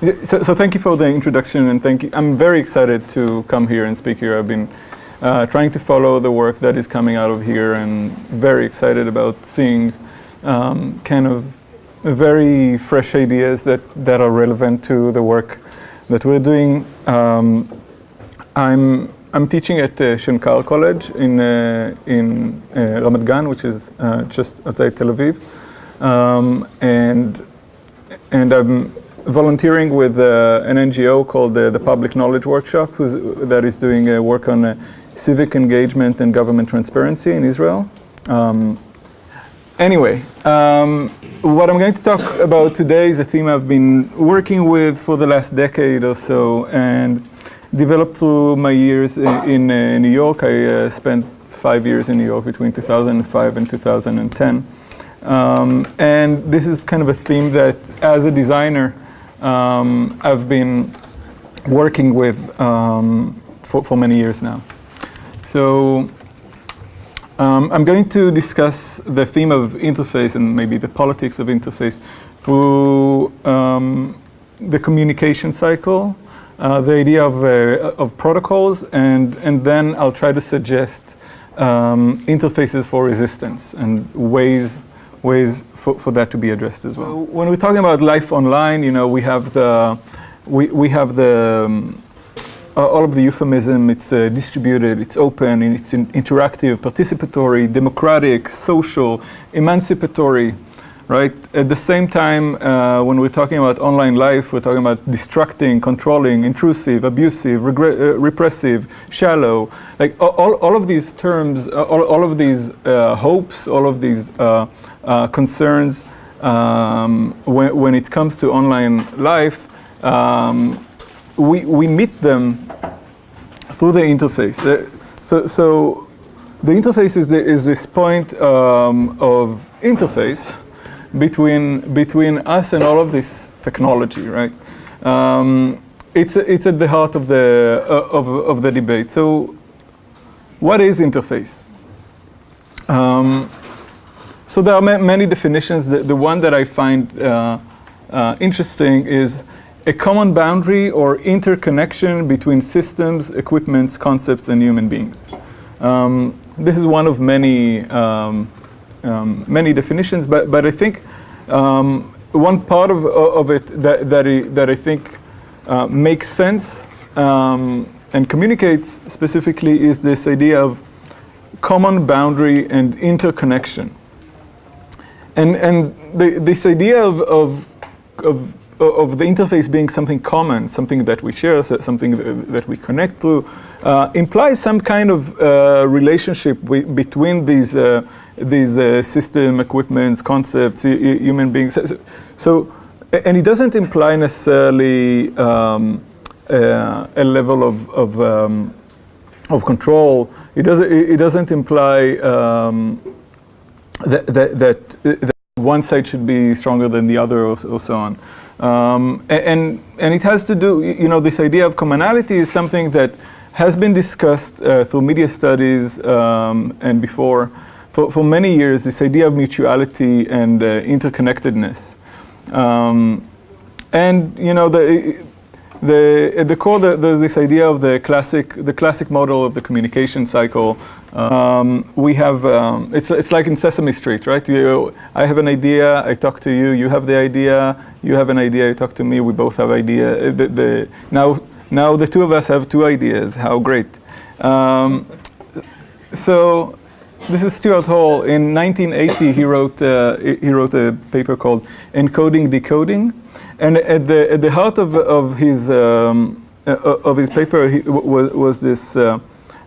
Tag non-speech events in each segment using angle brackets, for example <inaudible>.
So, so thank you for the introduction and thank you. I'm very excited to come here and speak here. I've been uh, trying to follow the work that is coming out of here and very excited about seeing um, kind of very fresh ideas that, that are relevant to the work that we're doing. Um, I'm, I'm teaching at uh, Shenkar College in, uh, in uh, Ramat Gan, which is uh, just outside Tel Aviv. Um, and, and I'm volunteering with uh, an NGO called uh, the Public Knowledge Workshop, that is doing uh, work on uh, civic engagement and government transparency in Israel. Um, anyway, um, what I'm going to talk about today is a theme I've been working with for the last decade or so and developed through my years in, in uh, New York. I uh, spent five years in New York between 2005 and 2010. Um, and this is kind of a theme that, as a designer, um, I've been working with um, for, for, many years now. So um, I'm going to discuss the theme of interface and maybe the politics of interface through um, the communication cycle, uh, the idea of, uh, of protocols, and, and then I'll try to suggest um, interfaces for resistance and ways ways for, for that to be addressed as well. When we're talking about life online, you know, we have the, we, we have the, um, all of the euphemism, it's uh, distributed, it's open, it's in interactive, participatory, democratic, social, emancipatory, right? At the same time, uh, when we're talking about online life, we're talking about distracting, controlling, intrusive, abusive, uh, repressive, shallow. Like all, all of these terms, uh, all, all of these uh, hopes, all of these uh, uh, concerns um, when, when it comes to online life, um, we, we meet them through the interface. so, so the interface is, the, is this point um, of interface between, between us and all of this technology, right? Um, it's, it's at the heart of the, uh, of, of the debate. So what is interface? Um, so there are ma many definitions. The, the, one that I find uh, uh, interesting is a common boundary or interconnection between systems, equipments, concepts, and human beings. Um, this is one of many um, um, many definitions, but, but I think um, one part of, of it that, that, I, that I think uh, makes sense um, and communicates specifically is this idea of common boundary and interconnection. And, and the, this idea of, of, of of the interface being something common, something that we share, something that we connect through, uh, implies some kind of uh, relationship between these uh, these uh, system, equipments, concepts, human beings. So, so, and it doesn't imply necessarily um, uh, a level of of, um, of control. It doesn't. It doesn't imply um, that, that, that, one side should be stronger than the other, or, or so on. Um, and, and it has to do, you know, this idea of commonality is something that has been discussed uh, through media studies um, and before. For, for many years, this idea of mutuality and uh, interconnectedness. Um, and, you know, the, the, at the core, the, there's this idea of the classic, the classic model of the communication cycle. Um, we have, um, it's, it's like in Sesame Street, right? You, I have an idea, I talk to you, you have the idea, you have an idea, you talk to me, we both have idea. Uh, the, the, now, now the two of us have two ideas, how great. Um, so this is Stuart Hall. In 1980, he wrote, uh, he wrote a paper called Encoding Decoding. And at the, at the heart of, of, his, um, uh, of his paper he, was, was this uh,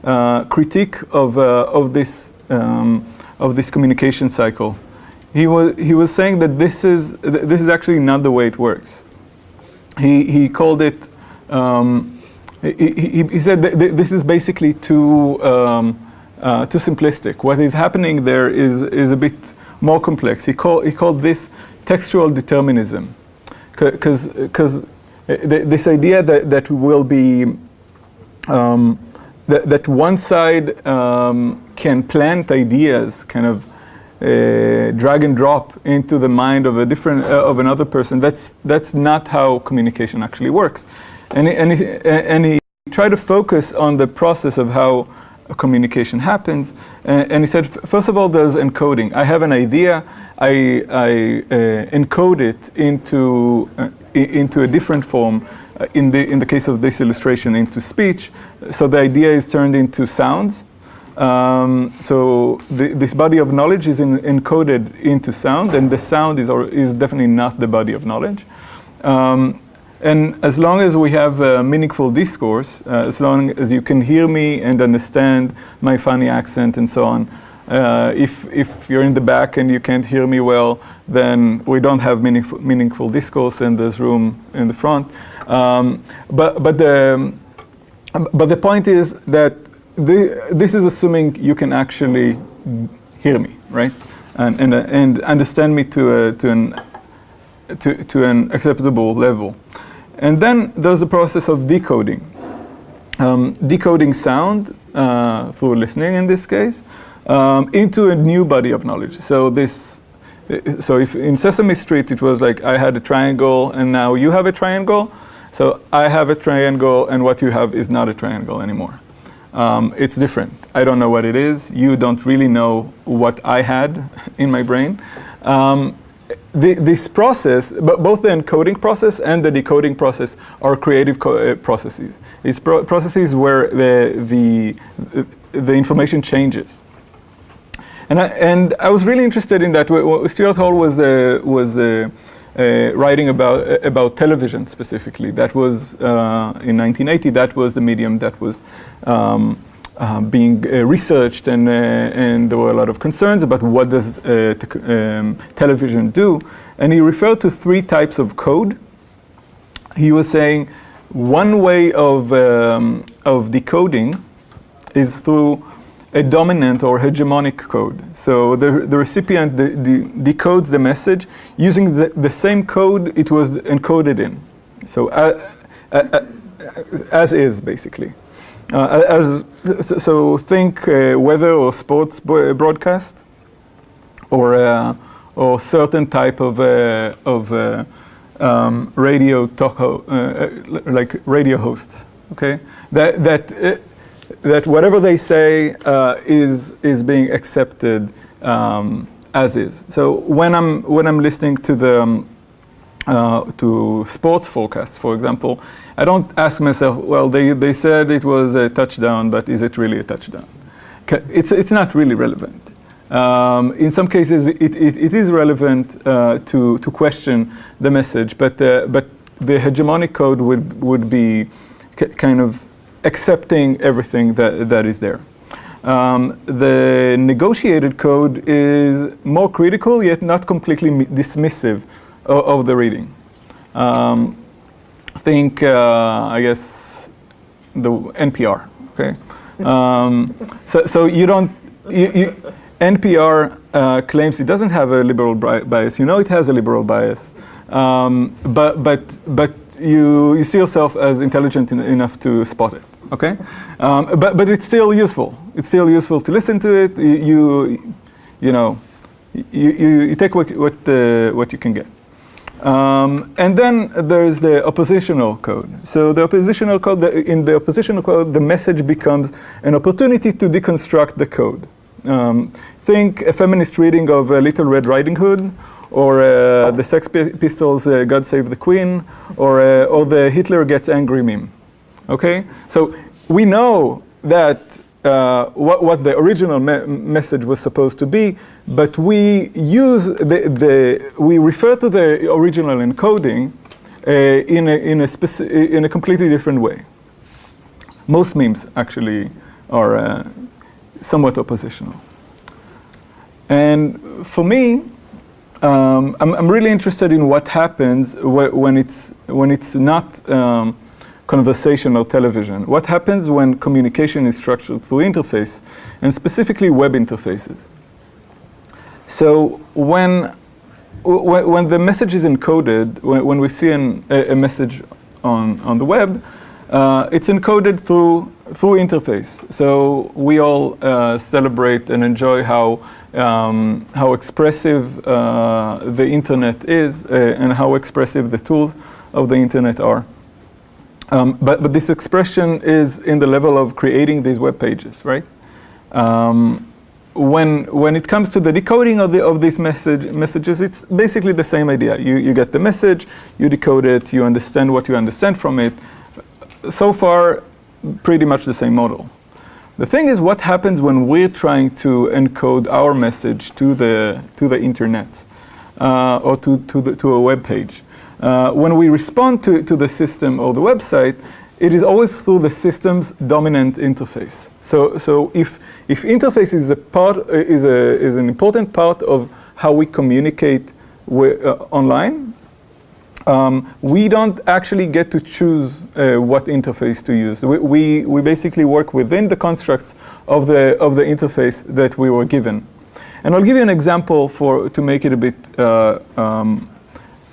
uh, critique of, uh, of, this, um, of this communication cycle. He was, he was saying that this is, this is actually not the way it works. He, he called it, um, he, he, he, said th this is basically too, um, uh, too simplistic. What is happening there is, is a bit more complex. He, call, he called this textual determinism because because this idea that that will be um, that, that one side um, can plant ideas kind of uh, drag and drop into the mind of a different uh, of another person. That's that's not how communication actually works. And he, and he, and he tried to focus on the process of how communication happens. And, and, he said, first of all, there's encoding. I have an idea. I, I uh, encode it into uh, into a different form. Uh, in the in the case of this illustration, into speech. So the idea is turned into sounds. Um, so this body of knowledge is in, encoded into sound, and the sound is, or, is definitely not the body of knowledge. Um, and as long as we have a meaningful discourse, uh, as long as you can hear me and understand my funny accent and so on, uh, if, if you're in the back and you can't hear me well, then we don't have meaningful, meaningful discourse and there's room in the front. Um, but, but, the, but the point is that the, this is assuming you can actually hear me, right? And, and, uh, and understand me to, uh, to, an, to, to an acceptable level. And then there's the process of decoding. Um, decoding sound uh, through listening in this case um, into a new body of knowledge. So this, so if in Sesame Street it was like I had a triangle and now you have a triangle, so I have a triangle and what you have is not a triangle anymore. Um, it's different. I don't know what it is. You don't really know what I had <laughs> in my brain. Um, the, this process, both the encoding process and the decoding process are creative uh, processes. It's pro processes where the, the, the information changes. And I, and I was really interested in that. Stuart Hall was, uh, was uh, uh, writing about, uh, about television specifically. That was, uh, in 1980, that was the medium that was um, uh, being uh, researched and, uh, and there were a lot of concerns about what does um, television do. And he referred to three types of code. He was saying one way of, um, of decoding is through a dominant or hegemonic code. So the, the recipient de de decodes the message using the, the, same code it was encoded in. So uh, uh, uh, as is, basically. Uh, as, so think uh, weather or sports broadcast or, uh, or certain type of, of um, radio talk, like radio hosts, okay? That, that that whatever they say uh, is is being accepted um, as is. So when I'm when I'm listening to the um, uh, to sports forecasts, for example, I don't ask myself, well, they they said it was a touchdown, but is it really a touchdown? It's it's not really relevant. Um, in some cases, it, it, it is relevant uh, to to question the message, but uh, but the hegemonic code would would be kind of accepting everything that, that is there. Um, the negotiated code is more critical, yet not completely dismissive of, the reading. Um, think, uh, I guess, the NPR, okay? Um, so, so you don't, you, you, NPR uh, claims it doesn't have a liberal bias. You know it has a liberal bias. Um, but, but, but you, you see yourself as intelligent en enough to spot it okay? Um, but, but it's still useful. It's still useful to listen to it. You, you, you know, you, you, you, take what, what, uh, what you can get. Um, and then there's the oppositional code. So the oppositional code, the, in the oppositional code, the message becomes an opportunity to deconstruct the code. Um, think a feminist reading of uh, Little Red Riding Hood, or uh, the Sex Pistols' uh, God Save the Queen, or, uh, or the Hitler Gets Angry meme. Okay, so we know that uh, what, what, the original me message was supposed to be, but we use the, the we refer to the original encoding uh, in, a, in, a in a completely different way. Most memes actually are uh, somewhat oppositional. And for me, um, I'm, I'm, really interested in what happens wh when it's when it's not um, conversational television. What happens when communication is structured through interface, and specifically web interfaces? So when, when the message is encoded, when, when we see an, a, a, message on, on the web, uh, it's encoded through, through interface. So we all uh, celebrate and enjoy how um, how expressive uh, the internet is uh, and how expressive the tools of the internet are. Um, but, but this expression is in the level of creating these web pages, right? Um, when, when it comes to the decoding of, the, of these message, messages, it's basically the same idea. You, you get the message, you decode it, you understand what you understand from it. So far, pretty much the same model. The thing is, what happens when we're trying to encode our message to the, to the internet uh, or to, to, the, to a web page? Uh, when we respond to, to the system or the website, it is always through the system's dominant interface. So, so if, if interface is, a part, uh, is, a, is an important part of how we communicate uh, online, um, we don't actually get to choose uh, what interface to use. We, we, we, basically work within the constructs of the, of the interface that we were given. And I'll give you an example for, to make it a bit uh, um,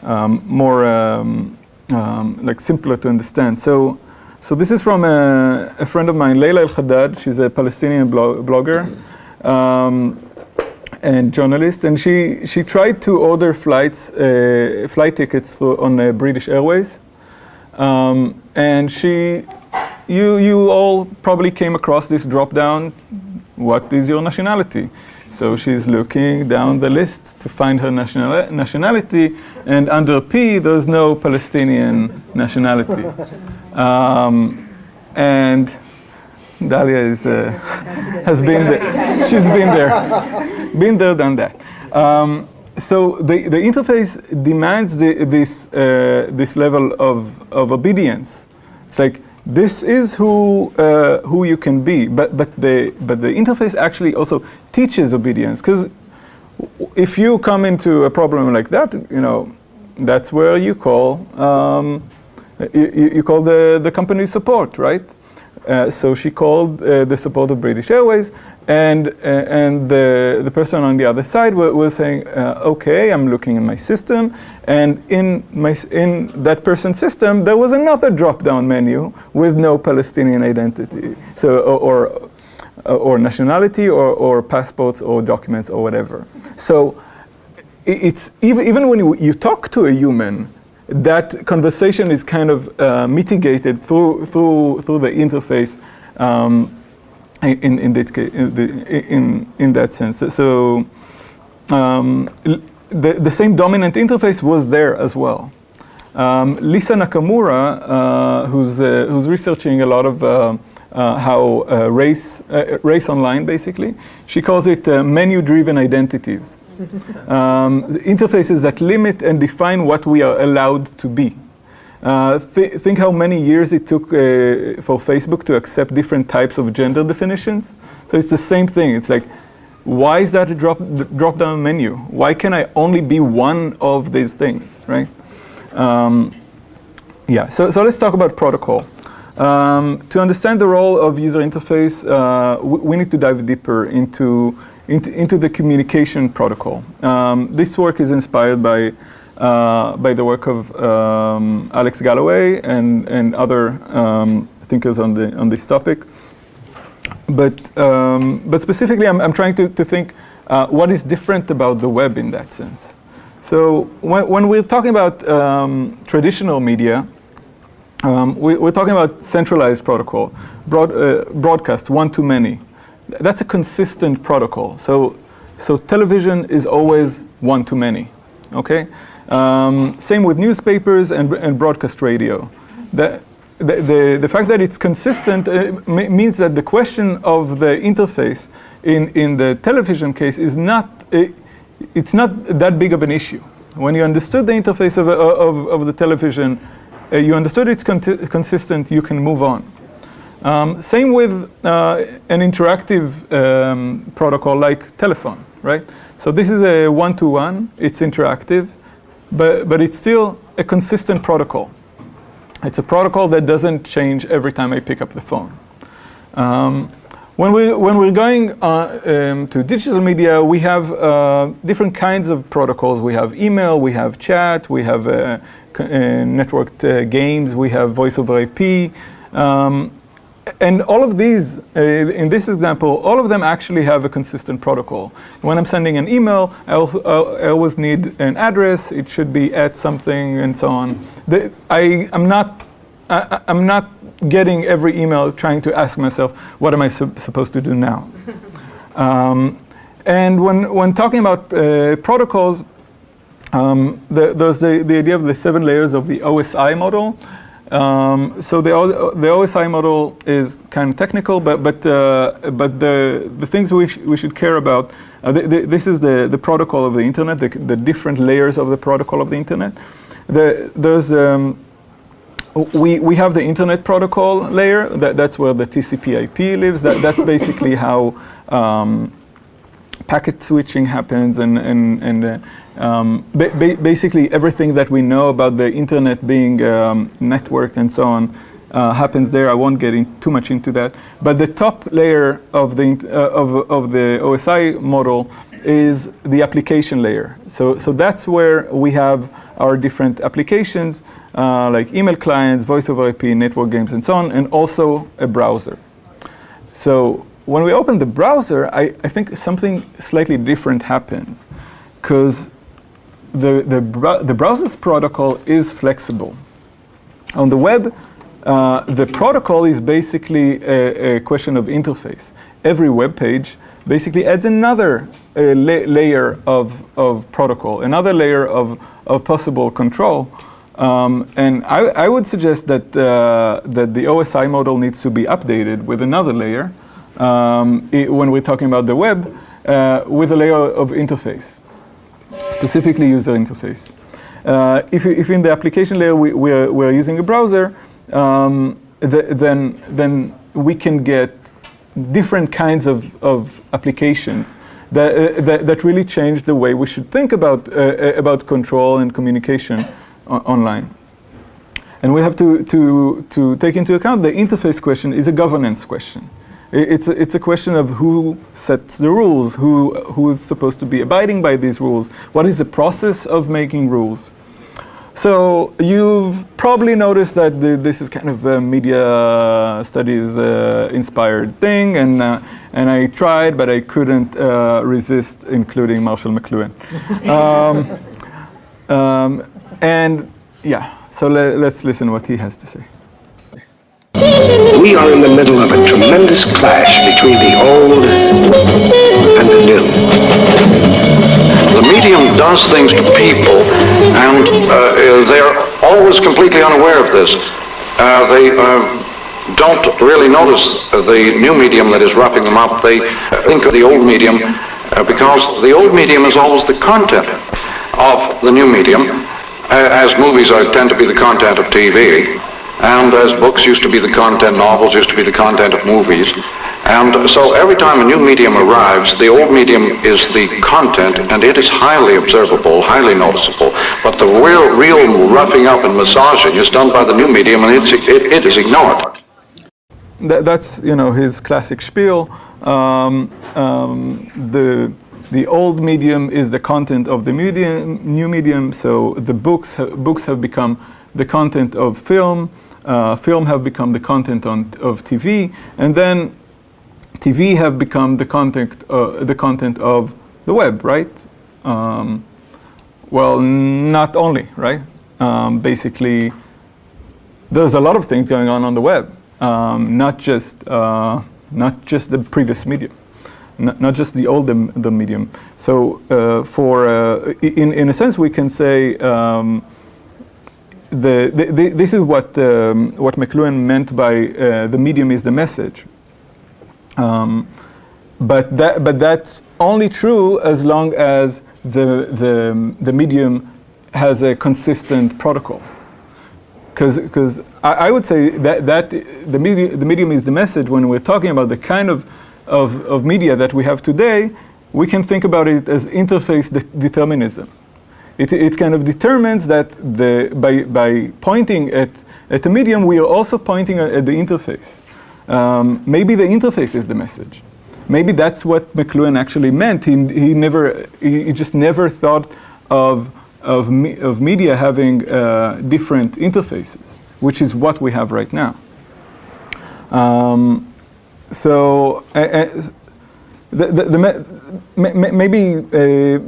um, more um, um, like simpler to understand. So so this is from a, a friend of mine, Leila El-Haddad. She's a Palestinian blogger um, and journalist, and she she tried to order flights, uh, flight tickets for, on uh, British Airways, um, and she, you you all probably came across this drop down. What is your nationality? So she's looking down the list to find her national nationality, and under P, there's no Palestinian nationality. Um, and Dalia is, uh, has been there. She's been there. been there, done that. Um, so the, the interface demands the, this, uh, this level of, of obedience. It's like, this is who, uh, who you can be, but, but, the, but the interface actually also teaches obedience. Because if you come into a problem like that, you know, that's where you call um, you, you call the, the company support, right? Uh, so she called uh, the support of British Airways, and uh, and the the person on the other side was, saying, uh, "Okay, I'm looking in my system, and in my in that person's system there was another drop-down menu with no Palestinian identity, so or or, or nationality, or or passports, or documents, or whatever. So." It's even, even when you, you talk to a human, that conversation is kind of uh, mitigated through, through, through the interface um, in, in, that in, in, that sense. So um, the, the same dominant interface was there as well. Um, Lisa Nakamura, uh, who's, uh, who's researching a lot of uh, uh how uh, race, uh, race online basically, she calls it menu-driven identities <laughs> um, interfaces that limit and define what we are allowed to be. Uh, th think how many years it took uh, for Facebook to accept different types of gender definitions. So it's the same thing. It's like, why is that a drop, drop down menu? Why can I only be one of these things, right? Um, yeah, so, so let's talk about protocol. Um, to understand the role of user interface, uh, we need to dive deeper into into, into the communication protocol. Um, this work is inspired by, by the work of um, Alex Galloway and, and other um, thinkers on, the, on this topic. But, um, but specifically, I'm, I'm trying to, to think uh, what is different about the web in that sense. So when, when we're talking about um, traditional media, um, we, are talking about centralized protocol, broad, uh, broadcast, one-to-many that's a consistent protocol. So, so television is always one to many, okay? Um, same with newspapers and, and broadcast radio. The, the, the, the, fact that it's consistent uh, means that the question of the interface in, in the television case is not, uh, it's not that big of an issue. When you understood the interface of, of, of the television, uh, you understood it's consistent, you can move on. Um, same with uh, an interactive um, protocol like telephone, right? So this is a one-to-one, -one, it's interactive, but, but it's still a consistent protocol. It's a protocol that doesn't change every time I pick up the phone. Um, when, we, when we're going uh, um, to digital media, we have uh, different kinds of protocols. We have email, we have chat, we have uh, uh networked uh, games, we have voice over IP. Um, and all of these, uh, in this example, all of them actually have a consistent protocol. When I'm sending an email, I, also, I always need an address. It should be at something and so on. The, I, am not, I, am not getting every email trying to ask myself, what am I su supposed to do now? <laughs> um, and when, when talking about uh, protocols, um, the, there's the, the idea of the seven layers of the OSI model. Um, so the, the OSI model is kind of technical, but, but, uh, but the, the things we, sh we should care about, uh, the, the, this is the, the protocol of the internet, the, the different layers of the protocol of the internet. The, there's, um, we, we have the internet protocol layer, that, that's where the TCP IP lives, that, that's basically how um, packet switching happens and, and, and uh, um, ba basically everything that we know about the internet being um, networked and so on uh, happens there. I won't get in too much into that. But the top layer of the, uh, of, of the OSI model is the application layer. So, so that's where we have our different applications uh, like email clients, voice over IP, network games and so on, and also a browser. So when we open the browser, I, I think something slightly different happens because the, the, the browser's protocol is flexible. On the web, uh, the protocol is basically a, a, question of interface. Every web page basically adds another uh, la layer of, of protocol, another layer of, of possible control. Um, and I, I, would suggest that, uh, that the OSI model needs to be updated with another layer um, when we're talking about the web uh, with a layer of interface specifically user interface. Uh, if, if in the application layer we, we're, we're using a browser, um, the, then, then we can get different kinds of, of applications that, uh, that, that, really change the way we should think about, uh, uh about control and communication online. And we have to, to, to take into account the interface question is a governance question. It's a, it's a question of who sets the rules, who, who is supposed to be abiding by these rules, what is the process of making rules. So you've probably noticed that the, this is kind of a media studies uh, inspired thing and, uh, and I tried but I couldn't uh, resist including Marshall McLuhan. <laughs> um, um, and yeah, so le let's listen what he has to say. <laughs> We are in the middle of a tremendous clash between the old and the new. The medium does things to people, and uh, they're always completely unaware of this. Uh, they uh, don't really notice the new medium that is wrapping them up. They think of the old medium uh, because the old medium is always the content of the new medium, uh, as movies are, tend to be the content of TV. And as books used to be the content, novels used to be the content of movies. And so every time a new medium arrives, the old medium is the content, and it is highly observable, highly noticeable. But the real, real roughing up and massaging is done by the new medium, and it's, it, it is ignored. That, that's, you know, his classic spiel. Um, um, the, the old medium is the content of the medium, new medium, so the books, ha books have become the content of film, uh, film have become the content on, of TV, and then TV have become the content, uh, the content of the web, right? Um, well, not only, right? Um, basically, there's a lot of things going on on the web, um, not just uh, not just the previous medium, not, not just the old the, medium. So, uh, for uh, in in a sense, we can say um, the, the, this is what, um, what McLuhan meant by uh, the medium is the message. Um, but, that, but that's only true as long as the, the, the medium has a consistent protocol. Because I, I, would say that, that the, medium, the medium is the message when we're talking about the kind of, of, of media that we have today, we can think about it as interface de determinism. It, it kind of determines that the, by, by pointing at, at a medium, we are also pointing at, at the interface. Um, maybe the interface is the message. Maybe that's what McLuhan actually meant. He, he, never, he just never thought of, of, me, of media having uh, different interfaces, which is what we have right now. Um, so uh, uh, the, the, the maybe uh,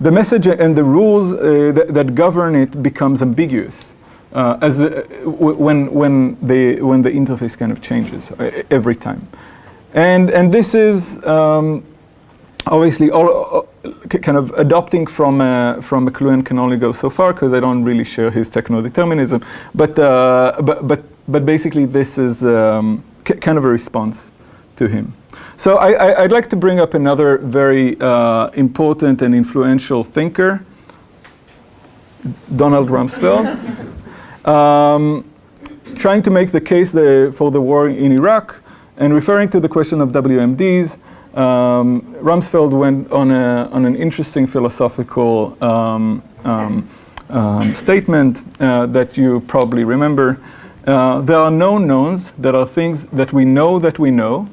the message and the rules uh, that, that, govern it becomes ambiguous uh, as uh, when when the when the interface kind of changes every time, and and this is um, obviously all, kind of adopting from uh, from McLuhan can only go so far because I don't really share his techno-determinism. But uh, but but but basically this is um, kind of a response to him. So I, would like to bring up another very uh, important and influential thinker, Donald Rumsfeld, <laughs> um, trying to make the case the, for the war in Iraq and referring to the question of WMDs um, Rumsfeld went on, a, on an interesting philosophical um, um, um statement uh, that you probably remember. Uh, there are known knowns that are things that we know that we know.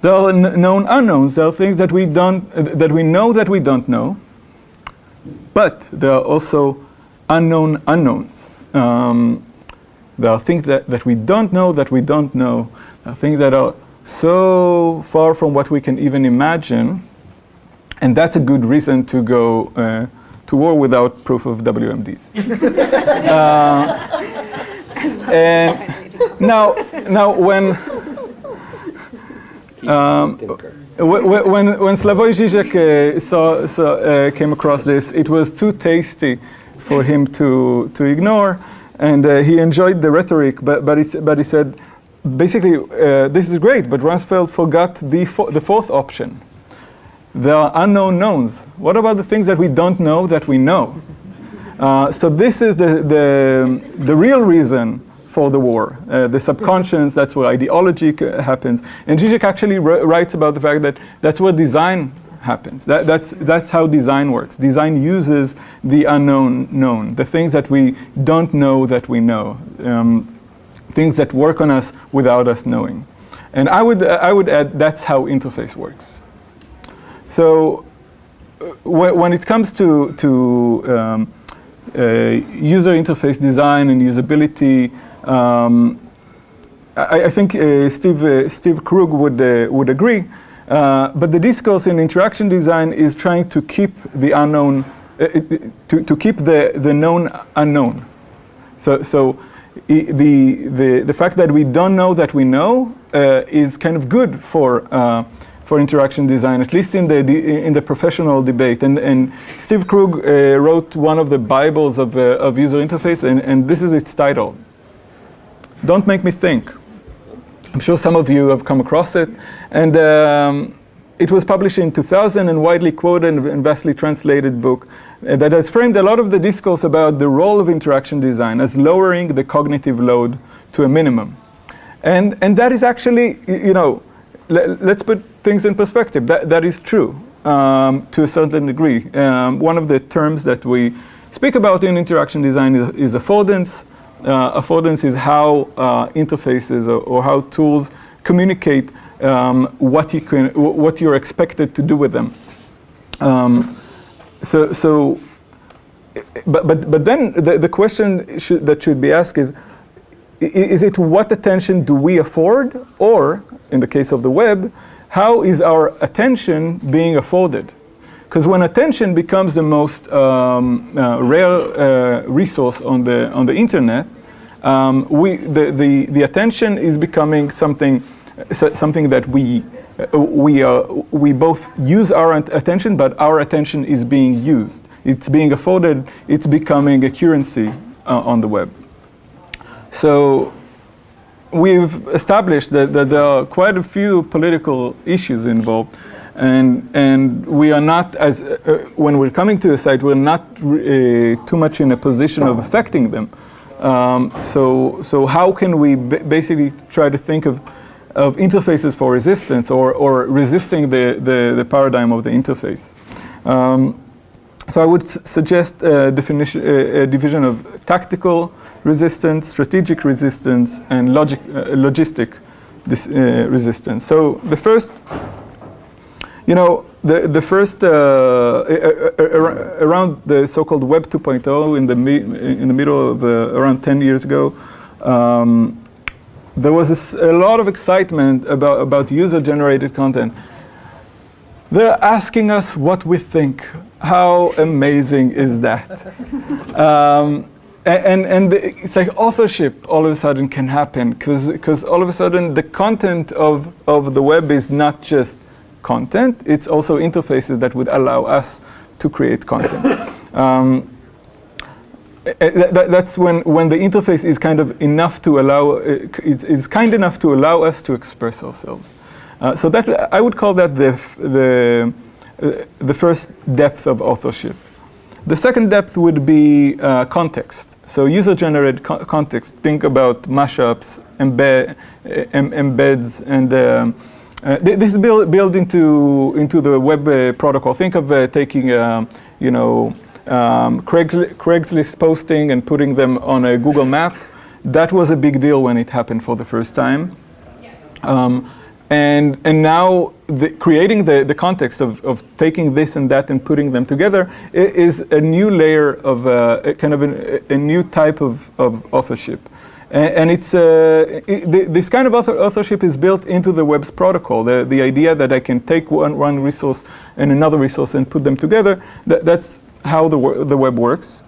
There are known unknowns. There are things that we don't uh, that we know that we don't know. But there are also unknown unknowns. Um, there are things that, that we don't know that we don't know. There are things that are so far from what we can even imagine. And that's a good reason to go uh, to war without proof of WMDs. <laughs> uh, and now, now when um, when when Slavoj Žižek uh, saw, saw uh, came across this, it was too tasty for him to to ignore, and uh, he enjoyed the rhetoric, but but he, but he said basically, uh, this is great, but Rumsfeld forgot the, fo the fourth option. There are unknown knowns. What about the things that we don't know that we know? Uh, so this is the, the, the real reason for the war. Uh, the subconscious, that's where ideology happens. And Zizek actually writes about the fact that that's where design happens. That, that's, that's how design works. Design uses the unknown known, the things that we don't know that we know. Um, things that work on us without us knowing. And I would, I would add that's how interface works. So uh, when it comes to, to um, uh, user interface design and usability, um, I, I, think uh, Steve, uh, Steve Krug would, uh, would agree. Uh, but the discourse in interaction design is trying to keep the unknown, to, to keep the, the known unknown. So, so the, the, the fact that we don't know that we know uh, is kind of good for, uh, for interaction design, at least in the, in the professional debate. And, and Steve Krug uh, wrote one of the Bibles of, uh, of user interface, and, and this is its title. Don't make me think. I'm sure some of you have come across it. And um, it was published in 2000 and widely quoted and vastly translated book uh, that has framed a lot of the discourse about the role of interaction design as lowering the cognitive load to a minimum. And, and that is actually, you know, let's put things in perspective. That, that is true um, to a certain degree. Um, one of the terms that we speak about in interaction design is, is affordance. Uh, affordance is how uh, interfaces or, or how tools communicate um, what you can, what you're expected to do with them. Um, so, so, but but but then the the question should, that should be asked is, is it what attention do we afford, or in the case of the web, how is our attention being afforded? Because when attention becomes the most um, uh, rare uh, resource on the on the internet, um, we the, the the attention is becoming something so something that we, uh, we, we both use our attention, but our attention is being used. It's being afforded, it's becoming a currency uh, on the web. So we've established that, that, there are quite a few political issues involved and, and we are not, as uh, when we're coming to the site, we're not uh, too much in a position of affecting them. Um, so, so how can we basically try to think of of interfaces for resistance or, or resisting the, the, the paradigm of the interface. Um, so I would suggest a, definition, a, a, division of tactical resistance, strategic resistance, and logic, uh, logistic this, uh, resistance. So the first, you know, the, the first, uh, around the so-called Web 2.0 in the, in the middle of uh, around 10 years ago, um, there was a lot of excitement about, about user-generated content. They're asking us what we think. How amazing is that? <laughs> um, and, and the- it's like authorship all of a sudden can happen because all of a sudden the content of, of the web is not just content, it's also interfaces that would allow us to create content. <laughs> Um, uh, that- that- that's when, when the interface is kind of enough to allow, uh, is, is kind enough to allow us to express ourselves. Uh, so that I would call that the, f- the, uh, the first depth of authorship. The second depth would be uh, context. So user-generated co- context. Think about mashups, embed, em- embeds, and um, uh, th- this is built, built into into the web uh, protocol. Think of uh, taking, um, you know, um, Craigsli- Craigslist posting and putting them on a Google map. That was a big deal when it happened for the first time. Um, and, and now the, creating the, the context of, of taking this and that and putting them together is a new layer of uh, a kind of a new type of, of authorship. And, it's, uh, i th- this kind of author, authorship is built into the web's protocol. The, the idea that I can take one, one resource and another resource and put them together, that, that's how the, the web works.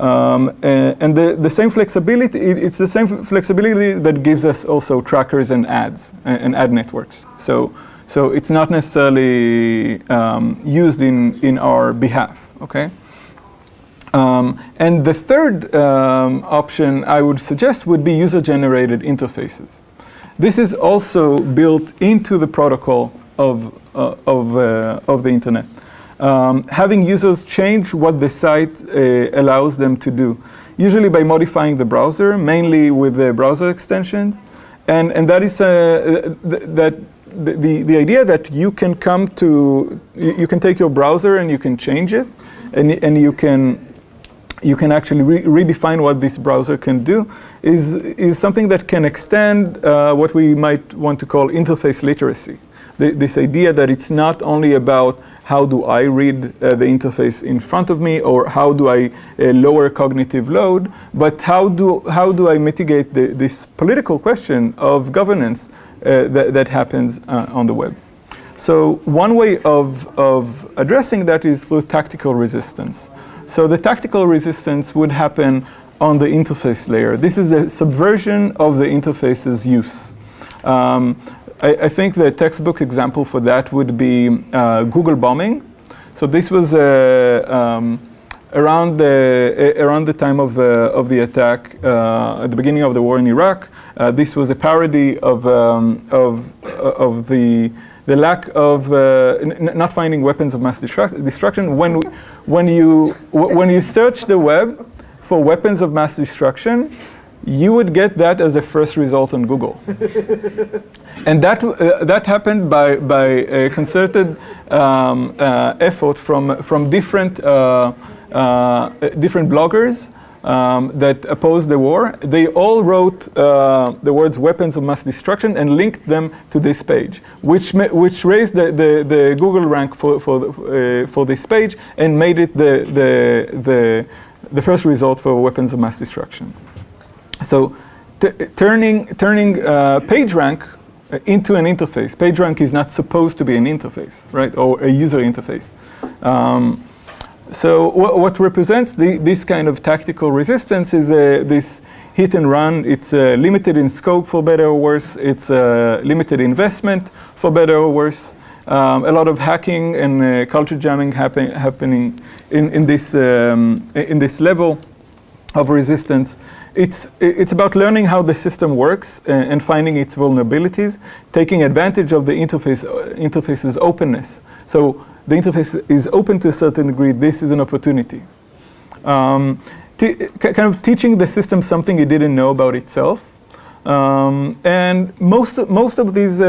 Um, and and the, the same flexibility, it- it's the same flexibility that gives us also trackers and ads and, and ad networks. So, so it's not necessarily um, used in, in our behalf, okay? Um, and the third um, option I would suggest would be user-generated interfaces. This is also built into the protocol of, uh, of, uh, of the internet. Um, having users change what the site uh, allows them to do, usually by modifying the browser, mainly with the browser extensions. And, and that is uh, th- that the, the, idea that you can come to, you, you can take your browser and you can change it, and, and you can you can actually re- redefine what this browser can do is, is something that can extend uh, what we might want to call interface literacy. This idea that it's not only about how do I read uh, the interface in front of me or how do I uh, lower cognitive load, but how do, how do I mitigate the, this political question of governance uh, that, that happens uh, on the web. So one way of, of addressing that is through tactical resistance. So the tactical resistance would happen on the interface layer. This is a subversion of the interface's use. Um, I, I think the textbook example for that would be uh, Google bombing. So this was uh, um, around the uh, around the time of uh, of the attack uh, at the beginning of the war in Iraq. Uh, this was a parody of um, of of the the lack of uh, not finding weapons of mass destruct- destruction when when you when you search the web for weapons of mass destruction you would get that as the first result on Google. <laughs> and that, uh, that happened by, by a concerted um, uh, effort from, from different, uh, uh, different bloggers um, that opposed the war. They all wrote uh, the words weapons of mass destruction and linked them to this page, which, which raised the, the, the Google rank for, for, uh, for this page and made it the, the, the, the first result for weapons of mass destruction. So turning, turning uh, PageRank uh, into an interface. PageRank is not supposed to be an interface, right, or a user interface. Um, so wh- what represents the, this kind of tactical resistance is uh, this hit and run. It's uh, limited in scope for better or worse. It's uh, limited investment for better or worse. Um, a lot of hacking and uh, culture jamming happen, happening in, in, this, um, in this level of resistance. It's, it's about learning how the system works and, and finding its vulnerabilities, taking advantage of the interface, uh, interface's openness. So the interface is open to a certain degree. This is an opportunity. Um, kind of teaching the system something it didn't know about itself. Um, and most, most of these uh,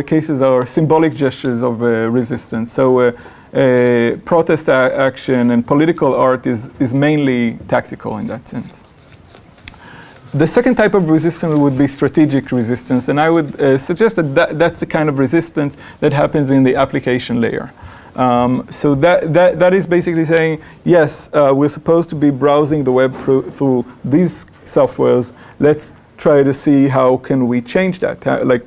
uh, cases are symbolic gestures of uh, resistance. So uh, uh, protest action and political art is, is mainly tactical in that sense. The second type of resistance would be strategic resistance, and I would uh, suggest that, that that's the kind of resistance that happens in the application layer. Um, so that, that, that is basically saying, yes, uh, we're supposed to be browsing the web through, these softwares. Let's try to see how can we change that. How, like,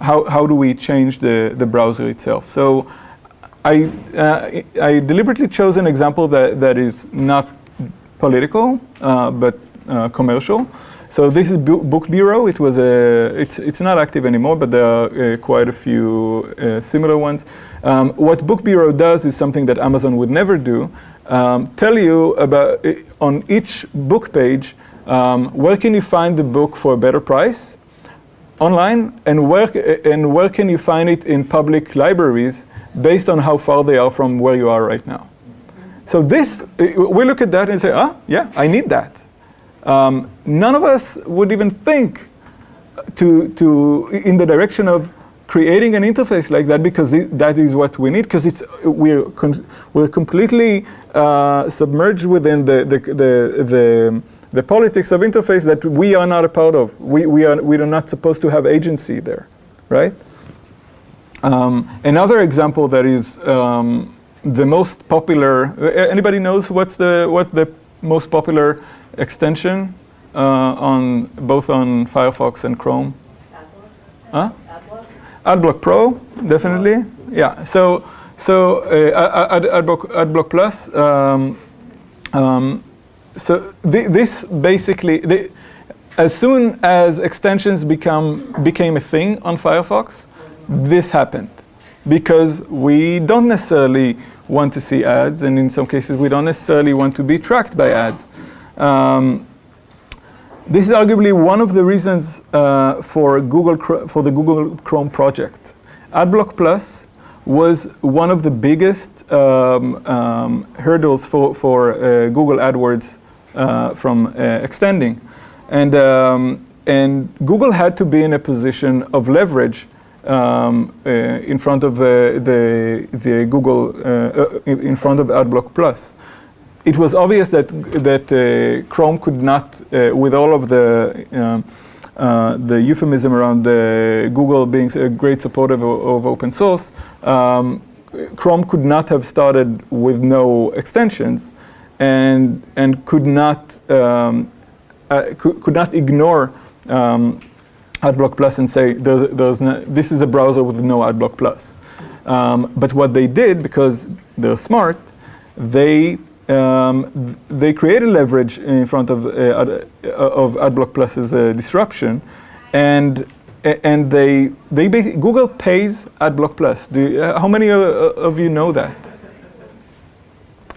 how, how do we change the, the browser itself? So I, uh, I deliberately chose an example that, that is not political, uh, but uh, commercial. So this is Book Burro. It was a, it's, it's not active anymore, but there are uh, quite a few uh, similar ones. Um, what Book Burro does is something that Amazon would never do. Um, tell you about, uh, on each book page, um, where can you find the book for a better price online, and where, and where can you find it in public libraries based on how far they are from where you are right now. So this, we look at that and say, ah, yeah, I need that. Um, none of us would even think to, to, in the direction of creating an interface like that because it, that is what we need because it's we're we're completely uh, submerged within the the, the the the politics of interface that we are not a part of. We we are we are not supposed to have agency there, right? Um, another example that is um, the most popular. Anybody knows what's the what the most popular extension uh, on both on Firefox and Chrome? AdBlock. Huh? AdBlock. AdBlock Pro, definitely. Yeah. So so uh, Ad, AdBlock AdBlock Plus. Um, um, so th this basically, the, as soon as extensions become became a thing on Firefox, this happened because we don't necessarily want to see ads, and in some cases we don't necessarily want to be tracked by ads. Um, this is arguably one of the reasons uh, for Google for the Google Chrome project. AdBlock Plus was one of the biggest um, um, hurdles for, for uh, Google AdWords uh, from uh, extending. And, um, and Google had to be in a position of leverage um, uh, in front of uh, the, the Google, uh, in front of AdBlock Plus it was obvious that that uh, Chrome could not, uh, with all of the um, uh, the euphemism around Google being a great supporter of, of open source, um, Chrome could not have started with no extensions, and and could not um, could, could not ignore um, AdBlock Plus and say there's, there's no, this is a browser with no AdBlock Plus. Um, but what they did, because they're smart, they um, they created leverage in front of, uh, ad, uh, of AdBlock Plus's uh, disruption, and and they they Google pays AdBlock Plus. You, uh, how many of you know that?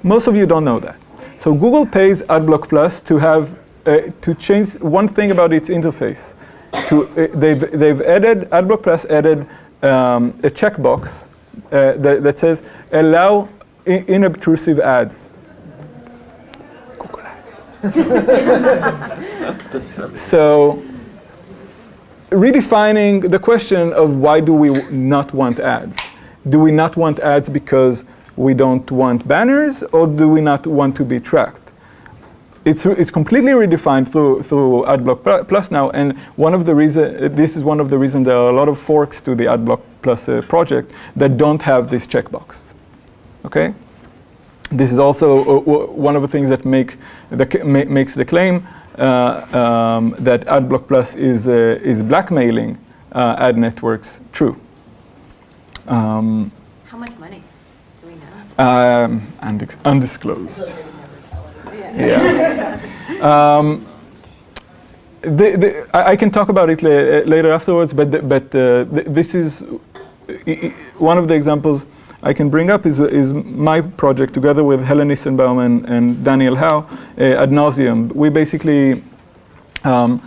Most of you don't know that. So Google pays AdBlock Plus to have uh, to change one thing about its interface. To uh, they've they've added AdBlock Plus added um, a checkbox that, that says allow inobtrusive ads. <laughs> so redefining the question of why do we not want ads? Do we not want ads because we don't want banners or do we not want to be tracked? It's, it's completely redefined through, through AdBlock Plus now and one of the reason, this is one of the reasons there are a lot of forks to the AdBlock Plus uh, project that don't have this checkbox. Okay? This is also uh, one of the things that make the, ma makes the claim uh, um, that AdBlock Plus is, uh, is blackmailing uh, ad networks true. Um, How much money do we know? Um, undisclosed. yeah. um, the, the, I, I, can talk about it la later afterwards, but, the, but uh, th this is one of the examples I can bring up is, is my project together with Helen Nissenbaum and, and Daniel Howe, uh, Ad Nauseam. We basically um,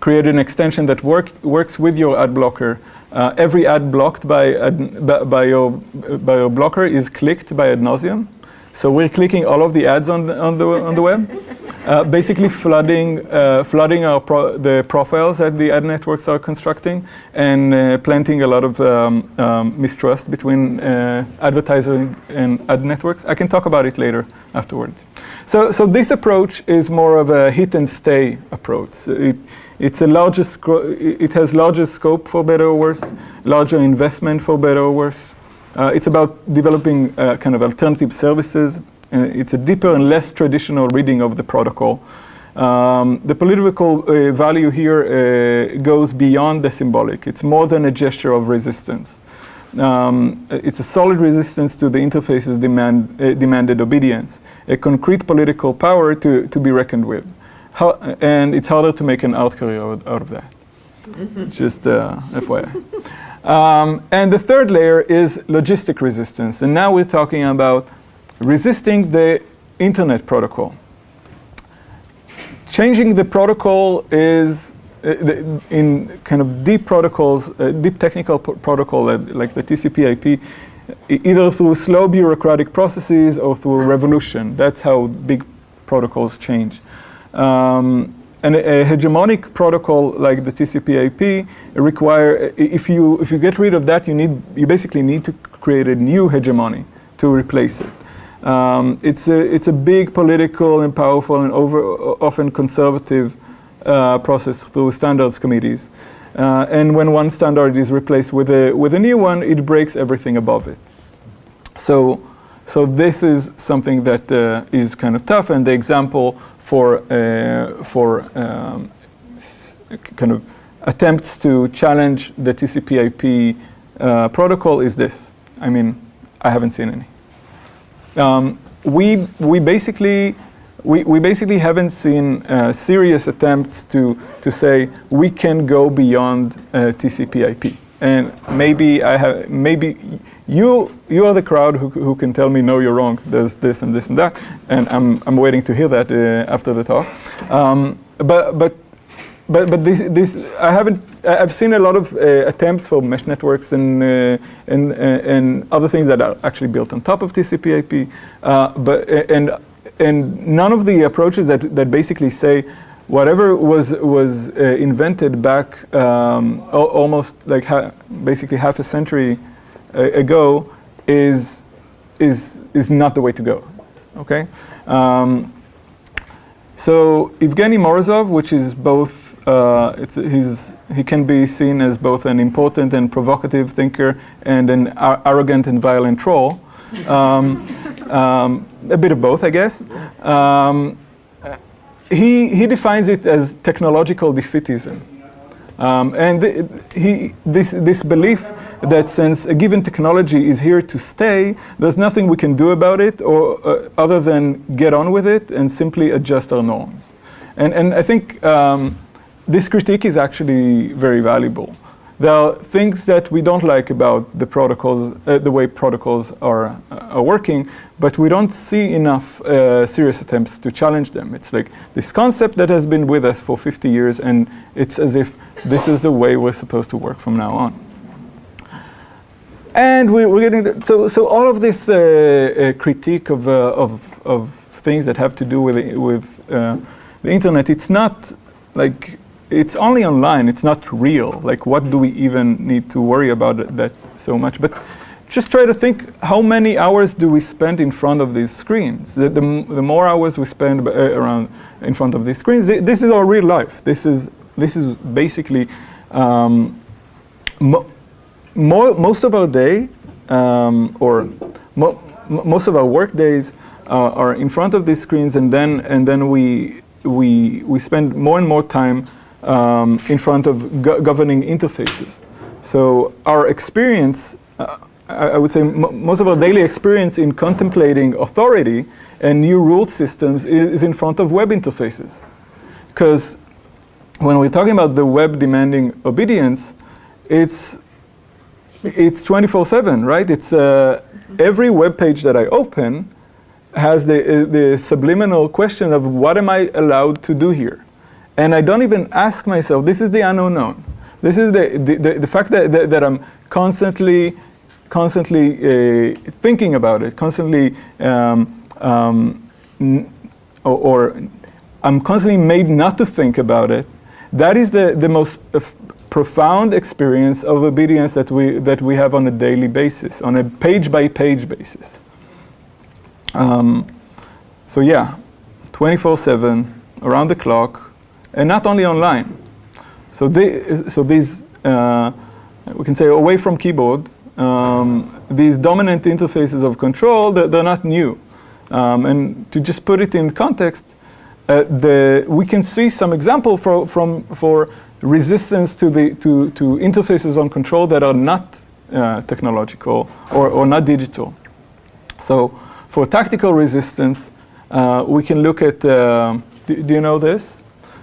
created an extension that work, works with your ad blocker. Uh, every ad blocked by, ad, by, your, by your blocker is clicked by Ad Nauseam. So we're clicking all of the ads on the, on the, on the web. <laughs> Uh, basically flooding, uh, flooding pro the profiles that the ad networks are constructing and uh, planting a lot of um, um, mistrust between uh, advertising and ad networks. I can talk about it later afterwards. So, so this approach is more of a hit and stay approach. It, it's a larger it has larger scope for better or worse, larger investment for better or worse. Uh, it's about developing uh, kind of alternative services it's a deeper and less traditional reading of the protocol. Um, the political uh, value here uh, goes beyond the symbolic. It's more than a gesture of resistance. Um, it's a solid resistance to the interface's demand, uh, demanded obedience, a concrete political power to, to be reckoned with. How, and it's harder to make an art career out, out of that. Just uh, FYI. Um, and the third layer is logistic resistance. And now we're talking about resisting the internet protocol. Changing the protocol is uh, in kind of deep protocols, uh, deep technical protocol like the TCP/IP, either through slow bureaucratic processes or through revolution. That's how big protocols change. Um, and a, a, hegemonic protocol like the TCP/IP require if you if you get rid of that, you need you basically need to create a new hegemony to replace it. Um, it's a it's a big political and powerful and over often conservative uh, process through standards committees. Uh, and when one standard is replaced with a with a new one, it breaks everything above it. So so this is something that uh, is kind of tough. And the example for, uh, for um, kind of attempts to challenge the TCP IP uh, protocol is this. I mean, I haven't seen any. Um, we, we basically we, we basically haven't seen uh, serious attempts to, to say we can go beyond uh, TCP IP. And maybe I have, maybe you, you are the crowd who, who can tell me, no, you're wrong, there's this and this and that. And I'm, I'm waiting to hear that uh, after the talk. Um, but, but, but, but this, this, I haven't, I've seen a lot of uh, attempts for mesh networks and, uh, and, uh, and other things that are actually built on top of TCP IP. Uh, but, and, and none of the approaches that, that basically say, whatever was was uh, invented back um, almost like ha basically half a century uh, ago is is is not the way to go. Okay. Um, so Evgeny Morozov, which is both, uh, he can be seen as both an important and provocative thinker and an arrogant and violent troll. Um, <laughs> um, a bit of both, I guess. Um, he, he defines it as technological defeatism. Um, and th he, this, this belief that since a given technology is here to stay, there's nothing we can do about it or uh, other than get on with it and simply adjust our norms. And, and I think um, this critique is actually very valuable. There are things that we don't like about the protocols, uh, the way protocols are, uh, are working, but we don't see enough uh, serious attempts to challenge them. It's like this concept that has been with us for 50 years, and it's as if this is the way we're supposed to work from now on. And we, are getting, so, so all of this uh, uh, critique of, uh, of, of things that have to do with, with the internet, it's not like it's only online, it's not real. Like what do we even need to worry about that so much? But just try to think how many hours do we spend in front of these screens? The, the, the more hours we spend uh, around in front of these screens, th this is our real life. This is, this is basically um, mo mo most of our day um, or mo most of our work days uh, are in front of these screens and then, and then we, we, we spend more and more time um, in front of go governing interfaces. So our experience, uh, I, I, would say most of our daily experience in contemplating authority and new rule systems is, is in front of web interfaces. Because when we're talking about the web demanding obedience, it's it's 24/7, right? It's uh, every web page that I open has the uh, the subliminal question of what am I allowed to do here? And I don't even ask myself, this is the unknown. This is the, the, the, the fact that, that, that, I'm constantly, constantly uh, thinking about it, constantly, um, um, or, or, I'm constantly made not to think about it. That is the, the most profound experience of obedience that we, that we have on a daily basis, on a page by page basis. Um, so yeah, 24-7, around the clock, and not only online. So, they, so these, uh, we can say away from keyboard, um, these dominant interfaces of control, they're, they're not new. Um, and to just put it in context, uh, the, we can see some example for, from, for resistance to, the, to, to interfaces on control that are not uh, technological or, or not digital. So for tactical resistance, uh, we can look at, uh, do, do, you know this?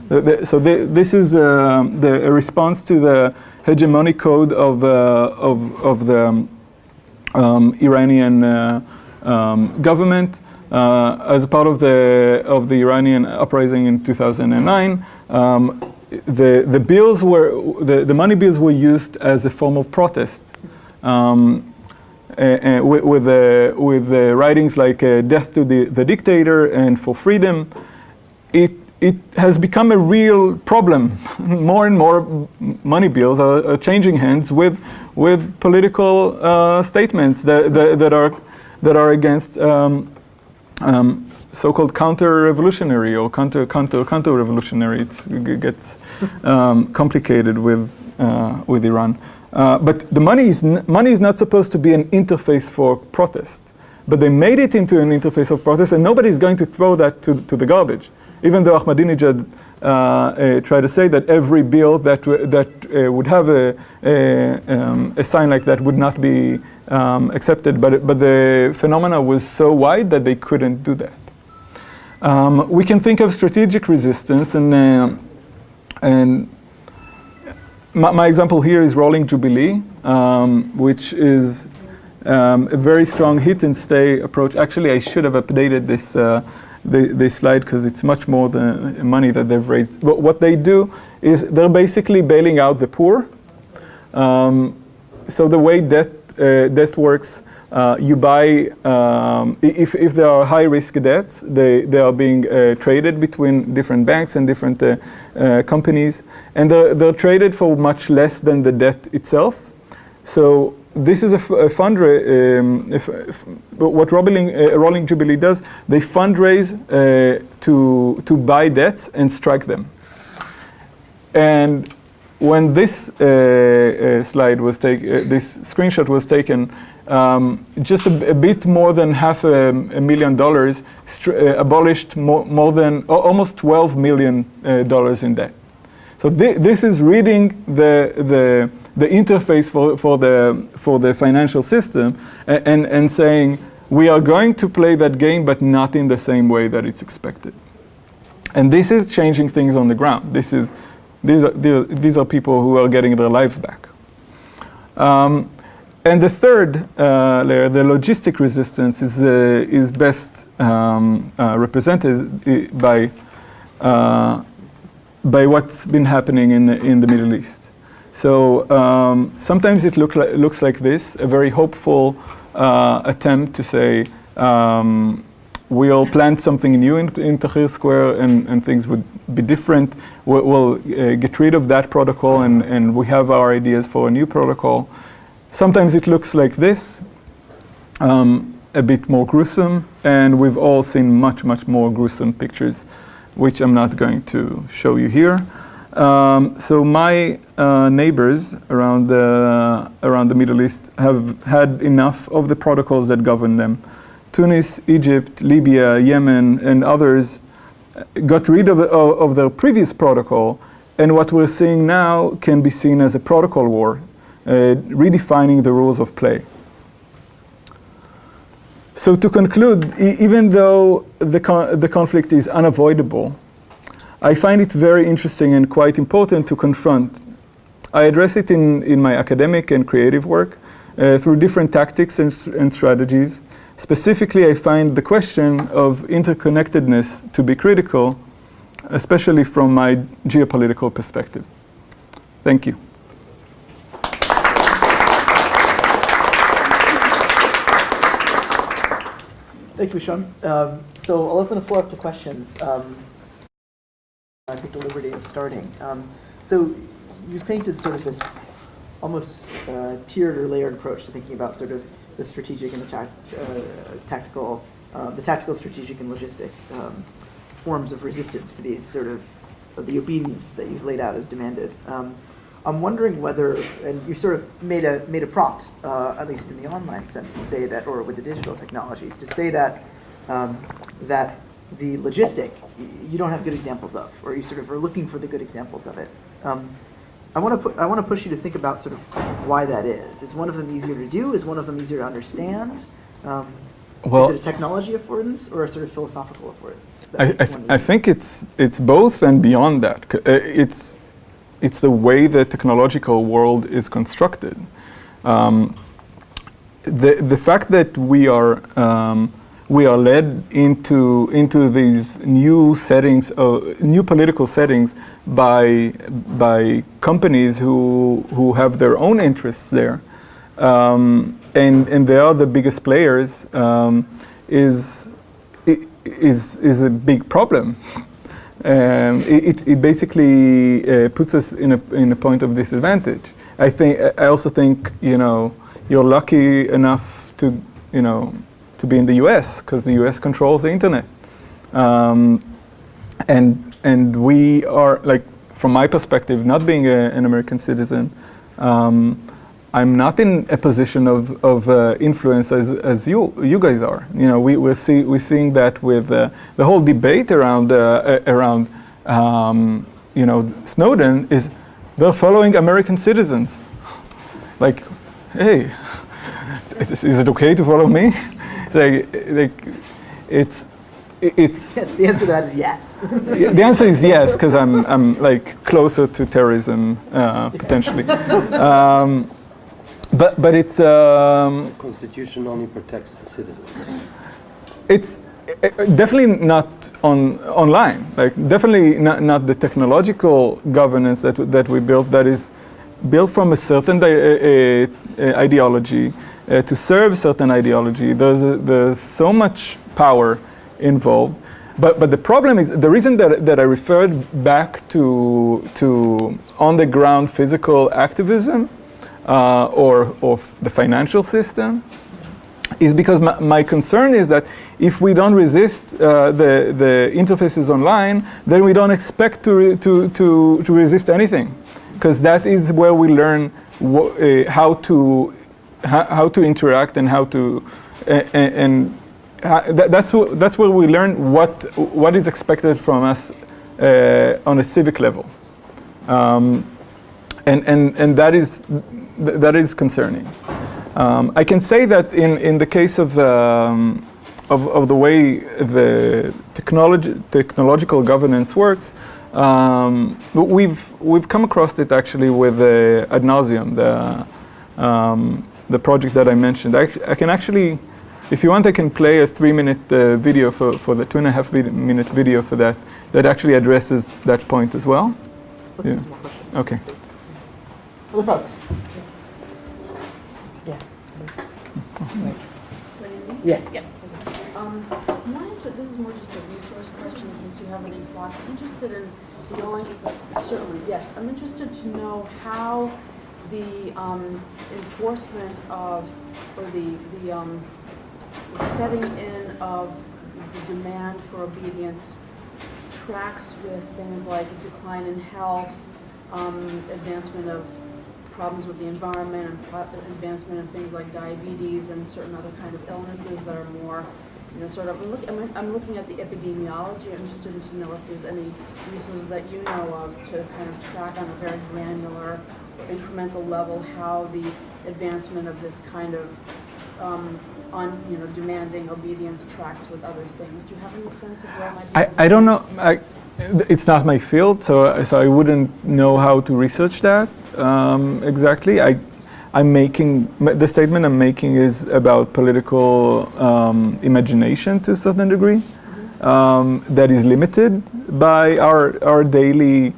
So this is uh, the response to the hegemonic code of, uh, of, of the um, Iranian um, government. Uh, as a part of the of the Iranian uprising in 2009, um, the the bills were the, the money bills were used as a form of protest. Um, with with, the, with the writings like uh, "Death to the, the Dictator" and "For Freedom," it it has become a real problem. <laughs> more and more money bills are, are changing hands with with political uh, statements that, that, that are that are against um, um, so-called counter-revolutionary or counter counter counter-revolutionary. It gets um, complicated with uh, with Iran. Uh, but the money is money is not supposed to be an interface for protest. But they made it into an interface of protest, and nobody's going to throw that to, to the garbage. Even though Ahmadinejad uh, uh, tried to say that every bill that that uh, would have a a, um, a sign like that would not be um, accepted, but, but the phenomena was so wide that they couldn't do that. Um, we can think of strategic resistance, and, uh, and my, my, example here is Rolling Jubilee, um, which is um, a very strong hit and stay approach. Actually, I should have updated this, uh, the, this slide because it's much more the money that they've raised. But what they do is they're basically bailing out the poor. Um, so the way debt uh, debt works, uh, you buy, um, if, if there are high risk debts, they, they are being uh, traded between different banks and different uh, uh, companies, and they're, they're, traded for much less than the debt itself. So this is a, a fundraise, um, if, if, what Rolling, uh, Rolling Jubilee does, they fundraise to, to buy debts and strike them. And when this uh, uh, slide was taken, uh, this screenshot was taken, um, just a, a, bit more than half a, a million dollars uh, abolished more, more than almost 12 million uh, dollars in debt. So th this is reading the, the, the interface for, for, the, for the financial system and, and, and saying, we are going to play that game, but not in the same way that it's expected. And this is changing things on the ground. This is these are, these are people who are getting their lives back. Um, and the third uh, layer, the logistic resistance, is, uh, is best um, uh, represented by, uh, by what's been happening in the, in the Middle East. So um, sometimes it look li looks like this, a very hopeful uh, attempt to say, um, we'll plant something new in, in Tahrir Square and, and things would be different. We'll, we'll uh, get rid of that protocol and, and we have our ideas for a new protocol. Sometimes it looks like this, um, a bit more gruesome, and we've all seen much, much more gruesome pictures, which I'm not going to show you here. Um, so my uh, neighbors around the, around the Middle East have had enough of the protocols that govern them. Tunis, Egypt, Libya, Yemen, and others got rid of, of, their previous protocol, and what we're seeing now can be seen as a protocol war, uh, redefining the rules of play. So to conclude, e even though the, con the conflict is unavoidable, I find it very interesting and quite important to confront. I address it in, in my academic and creative work uh, through different tactics and, and strategies, Specifically, I find the question of interconnectedness to be critical, especially from my geopolitical perspective. Thank you. Thanks, Mushon. Um, so I'll open the floor up to questions. Um, I take the liberty of starting. Um, so you've painted sort of this almost uh, tiered or layered approach to thinking about sort of the strategic and the uh, tactical, uh, the tactical, strategic, and logistic um, forms of resistance to these sort of the obedience that you've laid out as demanded. Um, I'm wondering whether, and you sort of made a made a prompt, uh, at least in the online sense, to say that, or with the digital technologies, to say that um, that the logistic, you don't have good examples of, or you sort of are looking for the good examples of it. Um, I want to put, I want to push you to think about sort of why that is. Is one of them easier to do? Is one of them easier to understand? Um, Well- is it a technology affordance or a sort of philosophical affordance? I, I, th- I think it's it's both and beyond that. Uh, It's it's the way the technological world is constructed. Um, the the fact that we are um, we are led into into these new settings, uh, new political settings by by companies who who have their own interests there, um, and and they are the biggest players. Um, is is is a big problem. <laughs> Um, it, it- basically uh, puts us in a in a point of disadvantage. I think I also think you know you're lucky enough to you know to be in the U.S. because the U.S. controls the internet, um, and and we are like from my perspective, not being a, an American citizen. Um, I'm not in a position of, of uh, influence as, as you you guys are. You know, we we're, see, we're seeing that with uh, the whole debate around uh, around um, you know Snowden is they're following American citizens. Like, hey, is, <laughs> is it okay to follow me? It's like, like it's it's <laughs> Yes, the answer to that is yes. the answer is yes, because I'm, I'm like closer to terrorism uh, potentially. Um, but but it's um, Constitution only protects the citizens. it's uh, definitely not on online. Like definitely not, not the technological governance that that we built. That is built from a certain di- uh, uh, ideology uh, to serve certain ideology. There's a, there's so much power involved. But, but the problem is the reason that, that I referred back to, to on the ground physical activism uh, or of the financial system is because my, my concern is that if we don't resist uh, the, the interfaces online, then we don't expect to, to, to, to resist anything. Because that is where we learn uh, how, to, how, to interact and how to, and that, that's, that's where we learn what, what is expected from us uh, on a civic level. Um, and, and, and that, is, th- that is concerning. Um, I can say that in, in the case of, um, of, of the way the technology, technological governance works, um, we've, we've come across it actually with uh, Ad Nauseam the, um, the project that I mentioned. I, I can actually, if you want, I can play a three minute uh, video for, for the two and a half vid- minute video for that, that actually addresses that point as well. Let's Yeah. do some questions. Okay. Other folks? Yeah. Yes. Um, wanted to, this is more just a resource question, in case you have any thoughts. I'm interested in knowing, certainly, yes, I'm interested to know how the, um, enforcement of, or the, the, um, setting in of the demand for obedience tracks with things like decline in health, um, advancement of problems with the environment, and advancement of things like diabetes and certain other kind of illnesses that are more, you know, sort of, I'm look- I'm, I'm looking at the epidemiology, I'm just interested to know if there's any resources that you know of to kind of track on a very granular, incremental level, how the advancement of this kind of, um, on, you know, demanding obedience tracks with other things. Do you have any sense of where? I, I don't know. I, it's not my field, so so I wouldn't know how to research that um, exactly. I I'm making the statement I'm making is about political um, imagination to a certain degree. Um, that is limited by our our daily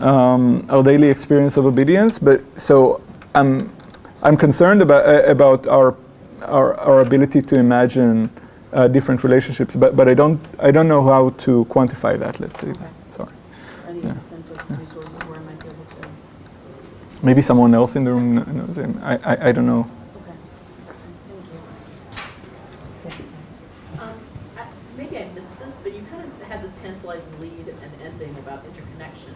um, our daily experience of obedience. But so I'm I'm concerned about uh, about our our, our ability to imagine uh, different relationships, but, but I don't I don't know how to quantify that. Let's say. Okay. Sorry. Any Yeah. sense of resources where I might be able to? Maybe someone else in the room knows. him. I, I I don't know. Okay. Thank you. Um, I- Maybe I missed this, but you kind of had this tantalizing lead and ending about interconnection.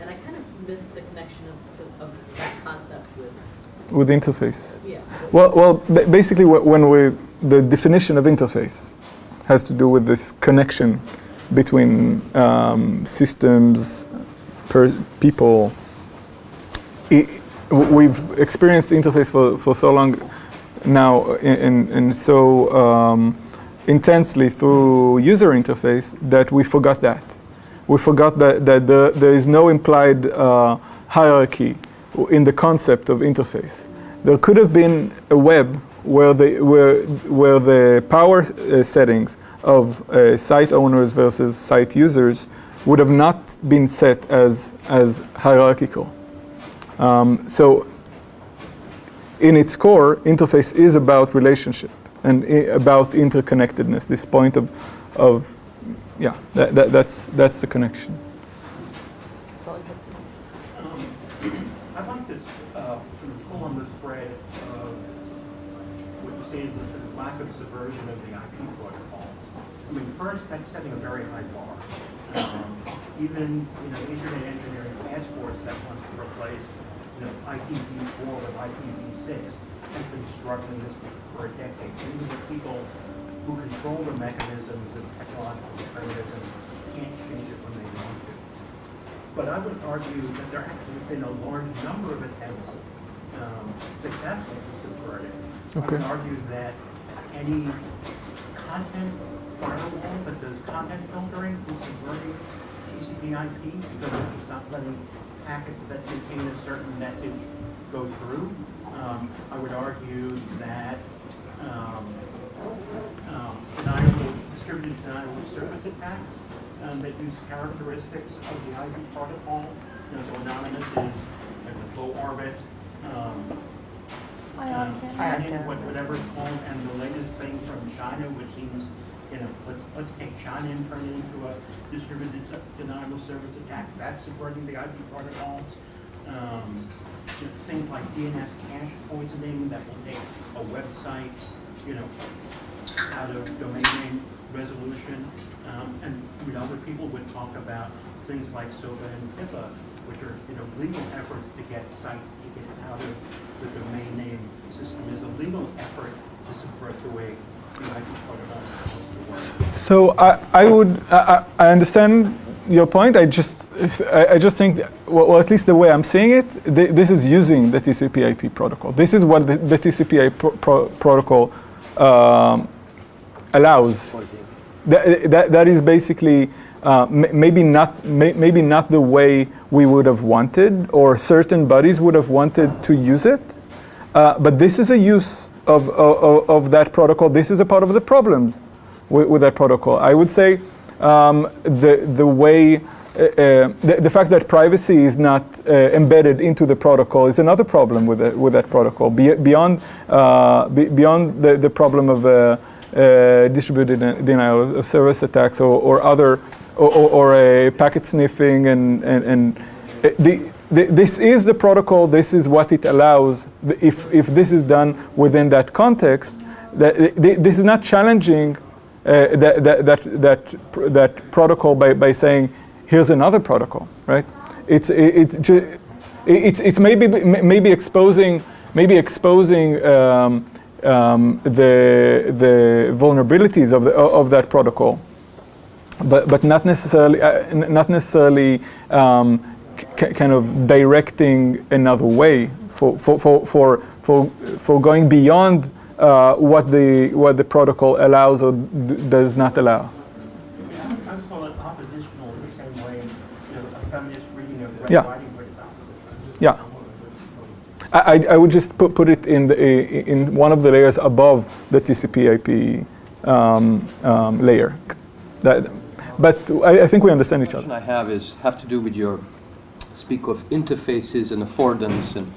And I kind of missed the connection of, of that concept with, With interface. yeah. Well, well, ba- basically, wh- when we the definition of interface, has to do with this connection between um, systems, per people. I- w- we've experienced interface for, for so long now and, and so um, intensely through user interface that we forgot that. We forgot that, that the, there is no implied uh, hierarchy in the concept of interface. There could have been a web where the, where, where the power uh, settings of uh, site owners versus site users would have not been set as, as hierarchical. Um, so in its core, interface is about relationship and about interconnectedness. This point of, of yeah, that, that, that's, that's the connection. I'd like to uh, sort of pull on the thread of what you say is the sort of lack of subversion of the IP protocols. I mean, first, that's setting a very high bar. Um, Even, you know, Internet Engineering Task Force that wants to replace, you know, IPv4 with IPv6 has been struggling this for a decade. Even the people who control the mechanisms of technological determinism can't change it when they want to. But I would argue that there actually have been a large number of attempts um, successful to subvert it. I would argue that any content firewall that does content filtering is subverting TCP IP because it's just not letting packets that contain a certain message go through. Um, I would argue that um, um, deniable, distributed denial of service attacks um, that use characteristics of the IP protocol. You know, so anonymous is like a low orbit, um, um, Canyon, what- whatever it's called, and the latest thing from China, which seems, you know, let's, let's take China and turn it into a distributed denial of service attack. That's subverting the IP protocols. Um, you know, Things like DNS cache poisoning that will take a website, you know, out of domain name resolution. Um, And, you know, other people would talk about things like SOPA and PIPA, which are, you know, legal efforts to get sites taken out of the domain name system is a legal effort to subvert the way So I, I would, I, I understand your point. I just, I, I just think, that- well, at least the way I'm seeing it, th- this is using the TCP/IP protocol. This is what the, the TCP/IP pro- protocol um, allows. That, that, that is basically uh, maybe not may, maybe not the way we would have wanted or certain bodies would have wanted to use it, uh, but this is a use of, of, of that protocol. This is a part of the problems with, with that protocol. I would say um, the the way. Uh, uh, the, the fact that privacy is not uh, embedded into the protocol is another problem with it, with that protocol. Be, beyond uh, be, beyond the, the problem of uh, uh, distributed denial of service attacks or, or other or, or, or a packet sniffing and and, and uh, the, this is the protocol. This is what it allows. If if this is done within that context, that th- this is not challenging uh, that, that, that, that, that protocol by, by saying, here's another protocol, right? It's, it, it's, it- it's, it's maybe, maybe exposing, maybe exposing um, um, the, the vulnerabilities of, the, of that protocol, but, but not necessarily, uh, not necessarily um, kind of directing another way for, for, for, for, for, for going beyond uh, what, the, what the protocol allows or d- does not allow. I call it oppositional in the same way, you know, a feminist reading of Red Yeah. Riding Hood is oppositional. Yeah. I, I- I would just put, put it in, the, in one of the layers above the TCP/IP um, um, layer. That, but I, I think we understand each question other. I have is, have to do with your, speak of interfaces and affordance, and,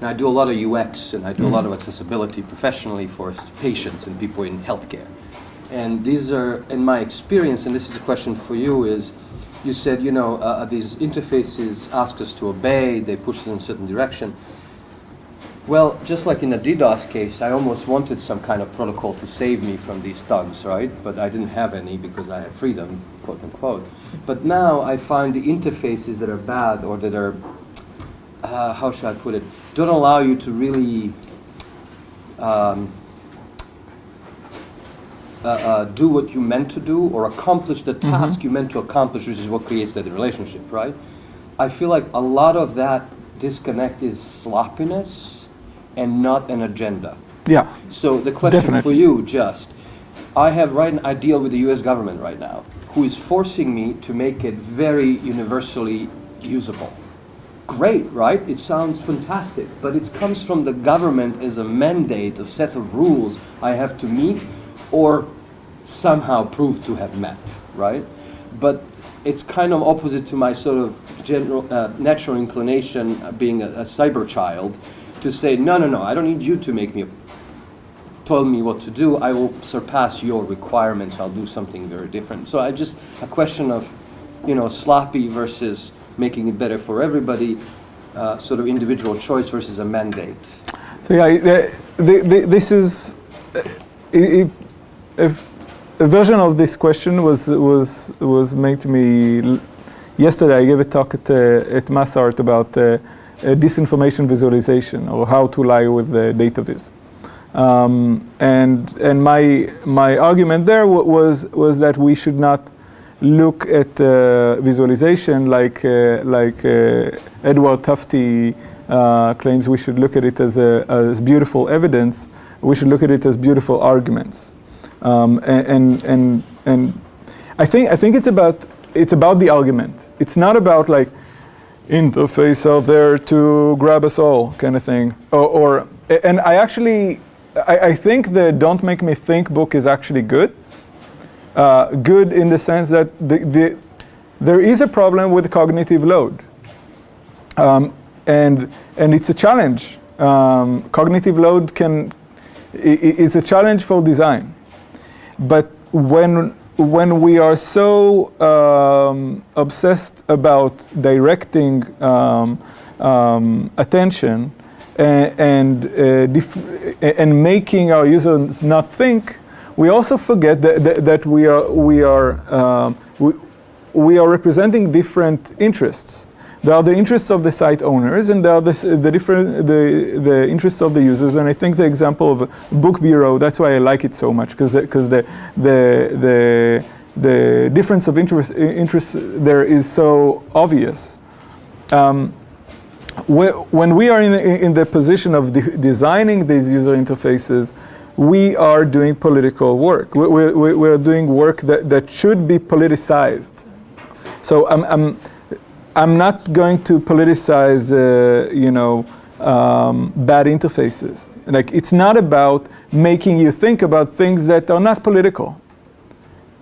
and I do a lot of UX, and I do a lot of accessibility professionally for patients and people in healthcare. And these are, in my experience, and this is a question for you, is you said, you know, uh, these interfaces ask us to obey, they push us in a certain direction. Well, just like in the DDoS case, I almost wanted some kind of protocol to save me from these thugs, right? But I didn't have any because I have freedom, quote unquote. But now I find the interfaces that are bad or that are, uh, how should I put it, don't allow you to really um, uh, uh, do what you meant to do or accomplish the task you meant to accomplish, which is what creates that relationship, right? I feel like a lot of that disconnect is sloppiness and not an agenda. Yeah. So the question for you, just, I have right, I deal with the U.S. government right now, who is forcing me to make it very universally usable. Great, right? It sounds fantastic, but it comes from the government as a mandate of set of rules I have to meet or somehow prove to have met, right? But it's kind of opposite to my sort of general, uh, natural inclination, uh, being a, a cyber child, to say, no, no, no, I don't need you to make me told me what to do, I will surpass your requirements, I'll do something very different. So I just, a question of, you know, sloppy versus making it better for everybody, uh, sort of individual choice versus a mandate. So yeah, the, the, this is uh, it, a version of this question was was was made to me yesterday. I gave a talk at uh, at MassArt about uh, disinformation visualization or how to lie with the data viz. Um, and and my my argument there wa- was was that we should not look at uh, visualization like uh, like uh, Edward Tufte uh, claims we should look at it as a, as beautiful evidence. We should look at it as beautiful arguments. Um, and, and and and I think I think it's about it's about the argument. It's not about like interface out there to grab us all kind of thing. Or, or and I actually I, I think the Don't Make Me Think book is actually good. Uh, good in the sense that the, the, there is a problem with cognitive load. Um, and, and it's a challenge. Um, cognitive load can, is a challenge for design. But when, when we are so um, obsessed about directing um, um, attention and, and, uh, and making our users not think, we also forget that, that, that we are, we are, um, we, we are representing different interests. There are the interests of the site owners, and there are the, the different the, the interests of the users. And I think the example of Book Burro that's why I like it so much because because the, the the the difference of interest interest there is so obvious. Um, when we are in, in the position of de- designing these user interfaces, we are doing political work. We- we- we- We're doing work that, that should be politicized. So I'm, I'm, I'm not going to politicize, uh, you know, um, bad interfaces. Like it's not about making you think about things that are not political.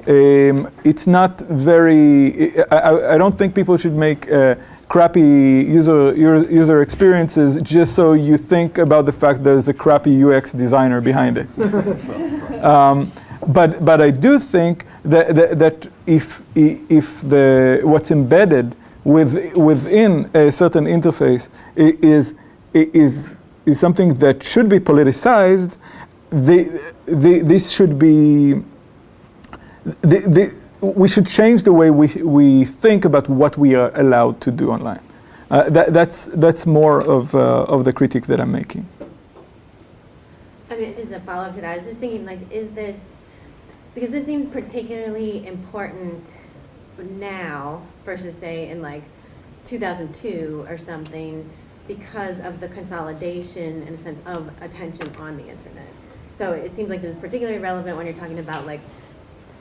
Um, it's not very. I, I, I don't think people should make uh, crappy user user experiences just so you think about the fact there's a crappy UX designer behind it. <laughs> um, but but I do think that that, that if if the what's embedded with, within a certain interface is is is something that should be politicized, the, the, this should be the, the, we should change the way we, we think about what we are allowed to do online. Uh, that, that's, that's more of, uh, of the critique that I'm making. I mean, just a follow-up to that, I was just thinking, like, is this, because this seems particularly important now versus say in like 2002 or something because of the consolidation in a sense of attention on the internet. So it seems like this is particularly relevant when you're talking about like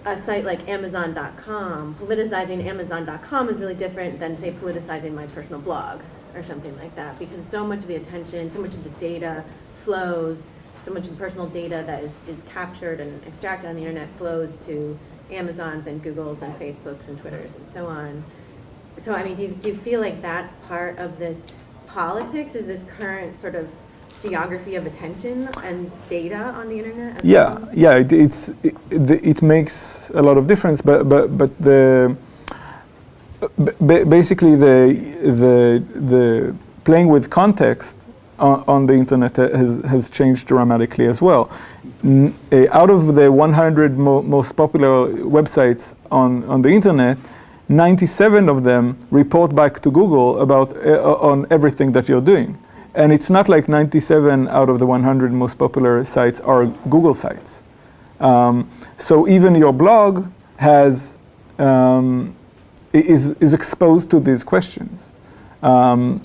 a site like Amazon.com. Politicizing Amazon.com is really different than say politicizing my personal blog or something like that because so much of the attention, so much of the data flows, so much of personal data that is, is captured and extracted on the internet flows to Amazons and Googles and Facebooks and Twitters and so on. So I mean, do you, do you feel like that's part of this politics? Is this current sort of geography of attention and data on the internet? Yeah, well? yeah, it, it's it, it makes a lot of difference, but but but the ba- basically the the the playing with context on, on the internet has has changed dramatically as well. N- eh, out of the 100 mo- most popular websites on on the internet. 97 of them report back to Google about uh, on everything that you're doing. And it's not like 97 out of the 100 most popular sites are Google sites. Um, so even your blog has um, is is exposed to these questions. Um,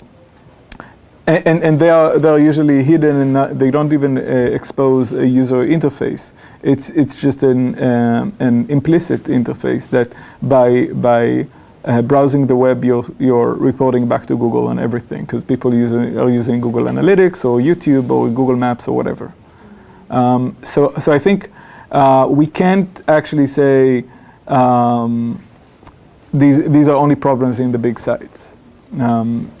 and, and, they are they are usually hidden and not, they don't even uh, expose a user interface. It's it's just an um, an implicit interface that by by uh, browsing the web you're you're reporting back to Google and everything because people using are using Google Analytics or YouTube or Google Maps or whatever. Um, so so I think uh, we can't actually say um, these these are only problems in the big sites. Um,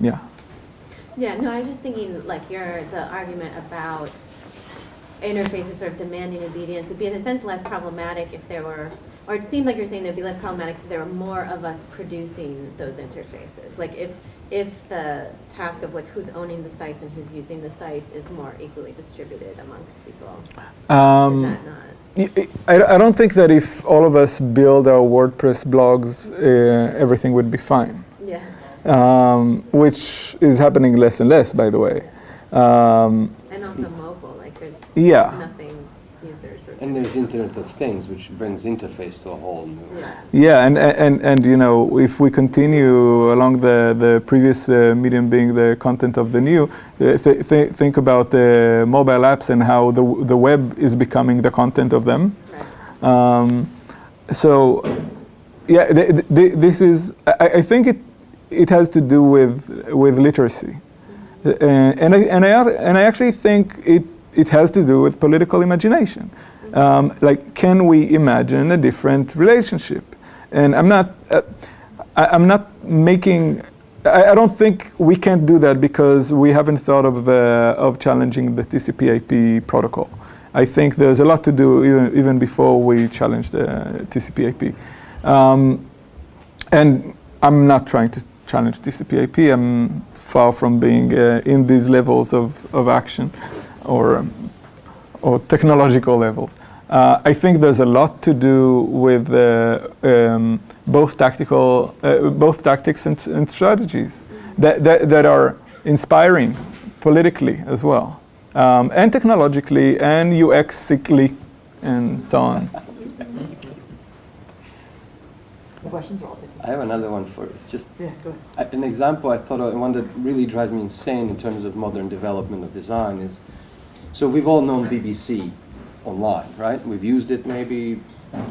yeah. Yeah, no, I was just thinking, like, your, the argument about interfaces sort of demanding obedience would be in a sense less problematic if there were, or it seemed like you're saying there'd be less problematic if there were more of us producing those interfaces. Like, if, if the task of like who's owning the sites and who's using the sites is more equally distributed amongst people. Um, Is that not? Y- I, I don't think that if all of us build our WordPress blogs, uh, everything would be fine. Yeah. Um, which is happening less and less, by the way. Um, And also mobile, like there's Yeah. nothing users sort of. And there's Internet of Things, which brings interface to a whole new. Yeah. yeah, and, and, and you know, if we continue along the, the previous uh, medium being the content of the new, uh, th- th- think about the mobile apps and how the, the web is becoming the content of them. Right. Um, so, yeah, th- th- this is. I, I think it it has to do with with literacy, uh, and I and I and I actually think it it has to do with political imagination. Um, like, can we imagine a different relationship? And I'm not. Uh, I, I'm not making. I, I don't think we can't do that because we haven't thought of uh, of challenging the TCP/IP protocol. I think there's a lot to do even, even before we challenge the TCP/IP. Um, and I'm not trying to challenge TCP/IP. I'm far from being uh, in these levels of, of action or um, or technological levels. Uh, I think there's a lot to do with uh, um, both tactical, uh, both tactics and, and strategies that, that, that are inspiring politically as well, um, and technologically and UX-ically and so on. Questions are all. I have another one for, it's just Yeah, go ahead. An example I thought of, and one that really drives me insane in terms of modern development of design is, so we've all known BBC online, right? We've used it maybe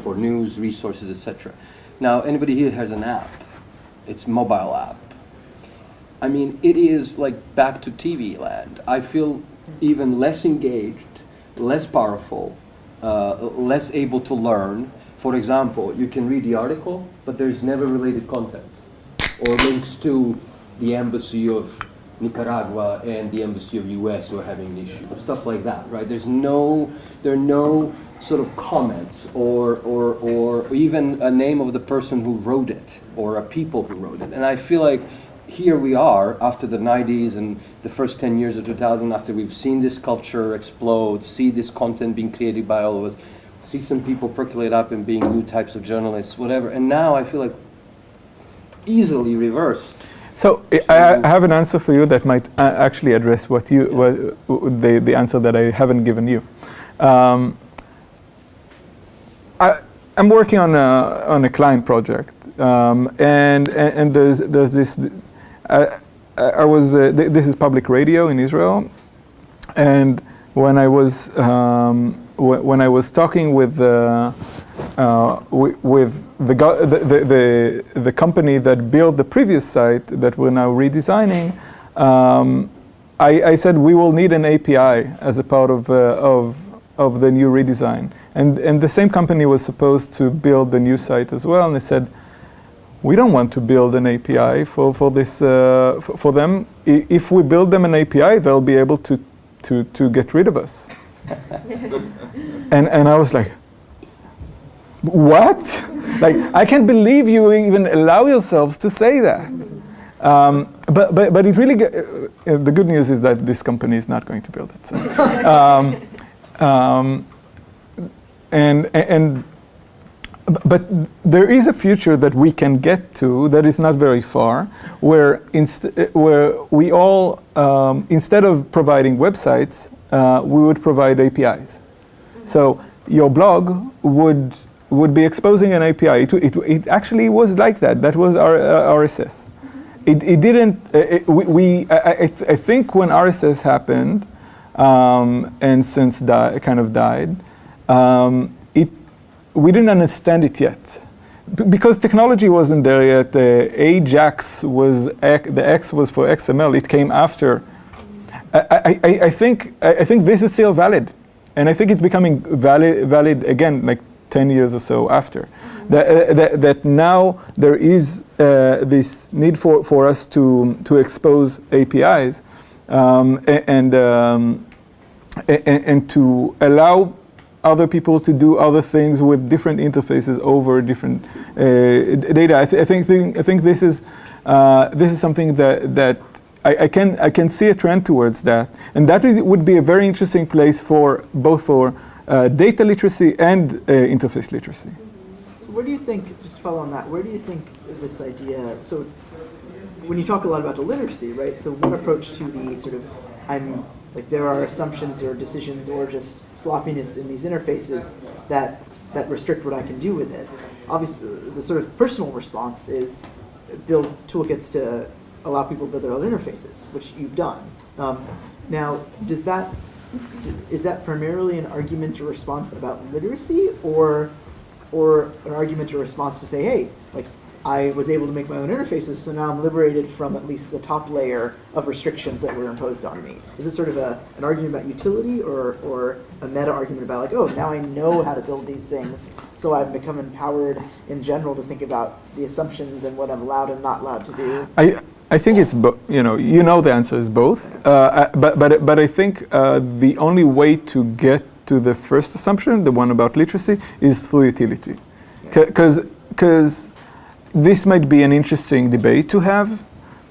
for news, resources, etc. Now, anybody here has an app. It's mobile app. I mean, it is like back to TV land. I feel even less engaged, less powerful, uh, less able to learn. For example, you can read the article, but there's never related content or links to the embassy of Nicaragua and the embassy of US who are having an issue, stuff like that, right? There's no, there are no sort of comments or, or, or even a name of the person who wrote it or a people who wrote it. And I feel like here we are after the 90s and the first 10 years of 2000 after we've seen this culture explode, see this content being created by all of us, see some people percolate up and being new types of journalists, whatever. And now I feel like easily reversed. So I, I have an answer for you that might uh, actually address what you what, the the answer that I haven't given you. Um, I, I'm working on a on a client project, um, and, and and there's there's this. I, I was uh, th- this is public radio in Israel, and when I was um, when I was talking with uh, uh, with the, the, the, the, the company that built the previous site that we're now redesigning, um, I, I said we will need an API as a part of, uh, of, of the new redesign. And, and the same company was supposed to build the new site as well, and they said, we don't want to build an API for, for, this, uh, for, for them. I- If we build them an API, they'll be able to, to, to get rid of us. <laughs> and, and I was like, what? like, I can't believe you even allow yourselves to say that. Um, but, but, but it really, uh, the good news is that this company is not going to build it. So. <laughs> um, um, and, and, but there is a future that we can get to that is not very far, where, inst- where we all, um, instead of providing websites, uh, we would provide APIs. So your blog would would be exposing an API. It, it, it actually was like that. That was our uh, RSS. It, it didn't. Uh, it, we, we I, I, th I, think when RSS happened, um, and since di kind of died, um, it we didn't understand it yet. B because technology wasn't there yet. Uh, Ajax was the X was for XML. It came after. I, I, I think I think this is still valid, and I think it's becoming valid valid again, like 10 years or so after. That, uh, that, that, now there is uh, this need for, for us to, to expose APIs um, and, um, and, and, to allow other people to do other things with different interfaces over different uh, data. I, th I, think th I think this is, uh, this is something that, that I, I, can, I can see a trend towards that. And that would be a very interesting place for both for uh, data literacy and uh, interface literacy. So where do you think, just to follow on that, where do you think this idea, so when you talk a lot about the literacy, right, so one approach to the sort of, I'm, like there are assumptions or decisions or just sloppiness in these interfaces that, that restrict what I can do with it. Obviously, the sort of personal response is build toolkits to allow people to build their own interfaces, which you've done. Um, now, does that is that primarily an argument or response about literacy or or an argument or response to say, hey, like I was able to make my own interfaces, so now I'm liberated from at least the top layer of restrictions that were imposed on me. Is this sort of a, an argument about utility or, or a meta argument about like, oh, now I know how to build these things, so I've become empowered in general to think about the assumptions and what I'm allowed and not allowed to do? I, I think it's, you know, you know the answer is both. Uh, uh, but, but, but I think uh, the only way to get to the first assumption, the one about literacy, is through utility. Because this might be an interesting debate to have,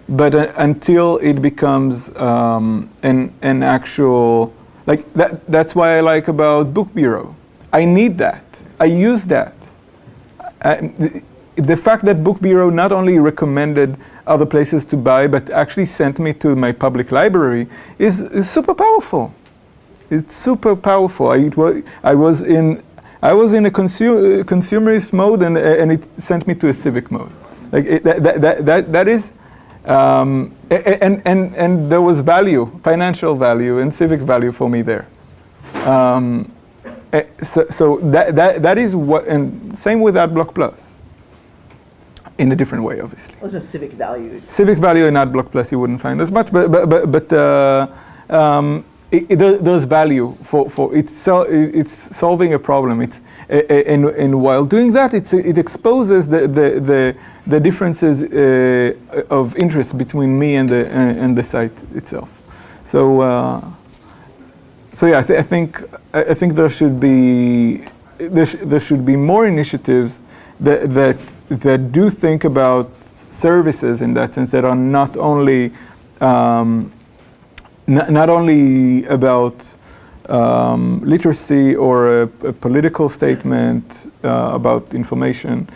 but uh, until it becomes um, an, an actual, like that, that's why I like about Book Burro. I need that. I use that. I, the, fact that Book Burro not only recommended other places to buy, but actually sent me to my public library is, is super powerful. It's super powerful. I, was, I was in I was in a consu consumerist mode and, and it sent me to a civic mode. Like it, that, that, that, that is, um, and, and, and there was value, financial value and civic value for me there. Um, eh, so, so that, that, that is what, and same with AdBlock Plus in a different way, obviously. No civic value. Civic value in AdBlock Plus you wouldn't find as much, but but but, but uh, um, it, it, there's value for, for it's, so, it's solving a problem. It's and, and while doing that, it's, it exposes the the the, the differences uh, of interest between me and the uh, and the site itself. So uh, so yeah, I, th I think I think there should be there, sh there should be more initiatives that, that, that do think about services in that sense that are not only um, not only about um, literacy or a, a political statement uh, about information,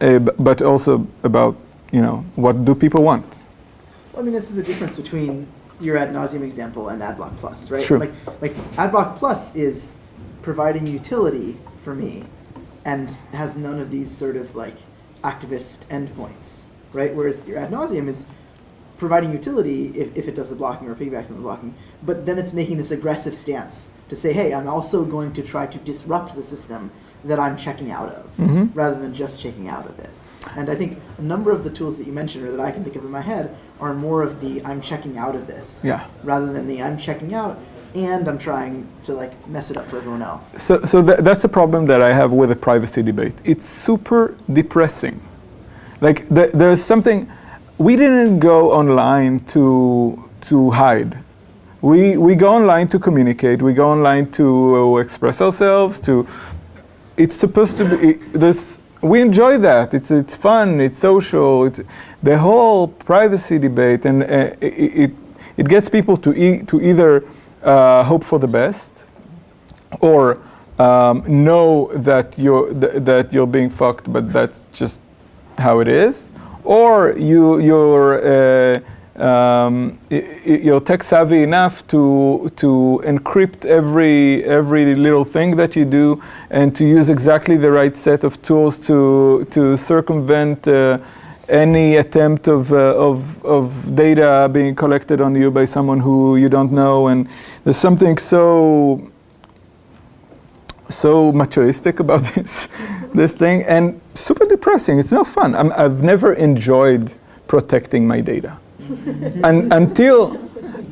uh, but also about you know what do people want. Well, I mean, this is the difference between your Ad Nauseam example and AdBlock Plus, right? Sure. Like, like AdBlock Plus is providing utility for me and has none of these sort of like activist endpoints, right? Whereas your Ad Nauseam is providing utility if, if it does the blocking or piggybacks on the blocking, but then it's making this aggressive stance to say, hey, I'm also going to try to disrupt the system that I'm checking out of, mm -hmm. rather than just checking out of it. And I think a number of the tools that you mentioned or that I can think of in my head are more of the I'm checking out of this, yeah. rather than the I'm checking out and I'm trying to like mess it up for everyone else. So, so th that's a problem that I have with the privacy debate. It's super depressing. Like th there's something, we didn't go online to, to hide. We, we go online to communicate, we go online to uh, express ourselves, to, it's supposed to be, this, we enjoy that. It's, it's fun, it's social, it's, the whole privacy debate and uh, it, it, it gets people to, e to either uh, hope for the best, or um, know that you're th that you're being fucked, but that's just how it is, or you you're uh, um, you're tech savvy enough to to encrypt every every little thing that you do and to use exactly the right set of tools to to circumvent uh, any attempt of, uh, of of data being collected on you by someone who you don't know and there's something so so machoistic about <laughs> this this thing and super depressing. It's no fun. I'm, I've never enjoyed protecting my data, <laughs> and until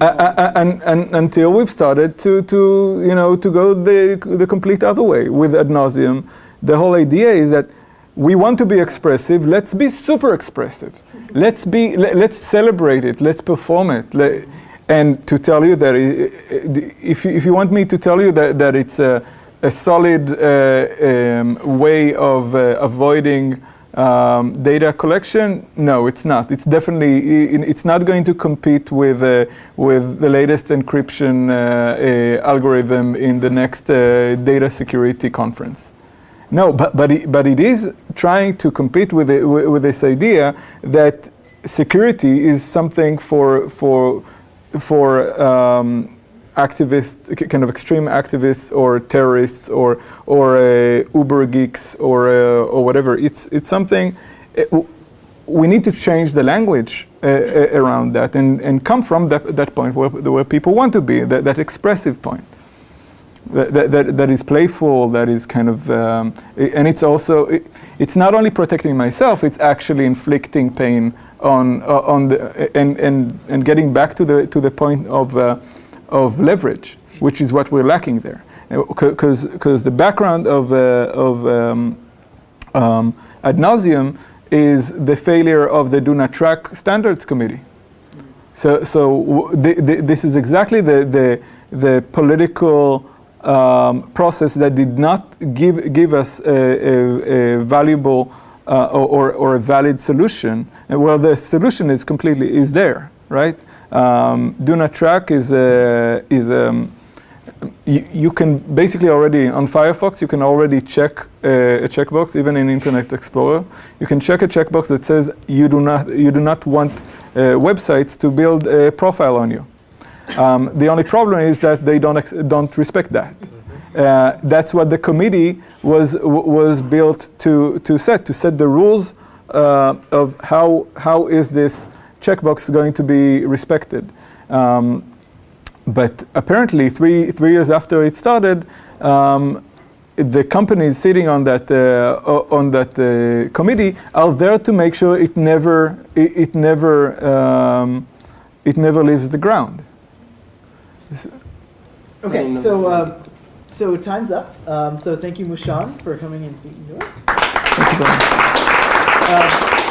uh, uh, and, and, until we've started to to you know to go the the complete other way with Ad Nauseam. The whole idea is that we want to be expressive. Let's be super expressive. Let's be let, let's celebrate it. Let's perform it. Let, and to tell you that if you, if you want me to tell you that that it's a a solid uh, um, way of uh, avoiding um, data collection? No, it's not. It's definitely it's not going to compete with uh, with the latest encryption uh, uh, algorithm in the next uh, data security conference. No, but but it, but it is trying to compete with it, with, this idea that security is something for for for um, activists, kind of extreme activists or terrorists or or uh, Uber geeks or uh, or whatever. It's it's something. uh, w- we need to change the language uh, around that and, and come from that, that point where, where people want to be, that, that expressive point that, that, that, is playful, that is kind of, um, and it's also, it, it's not only protecting myself, it's actually inflicting pain on, uh, on the, and, and, and getting back to the, to the point of, uh, of leverage, which is what we're lacking there. Because the background of, uh, of um, um, Ad Nauseam is the failure of the Do Not Track Standards Committee. So, so this is exactly the, the, the political um, process that did not give, give us a, a, a valuable uh, or, or a valid solution. And well, the solution is completely is there, right? Um, Do Not Track is a, is um, you, you can basically already on Firefox you can already check uh, a checkbox even in Internet Explorer. You can check a checkbox that says you do not you do not want uh, websites to build a profile on you. Um, the only problem is that they don't ex- don't respect that. Uh, that's what the committee was w- was built to to set to set the rules uh, of how how is this checkbox going to be respected. Um, but apparently, three three years after it started, um, the companies sitting on that uh, on that uh, committee are there to make sure it never it, it never um, it never leaves the ground. Okay, so um, so time's up. Um, so thank you, Mushon, for coming and speaking to us. Thank you very much. Um,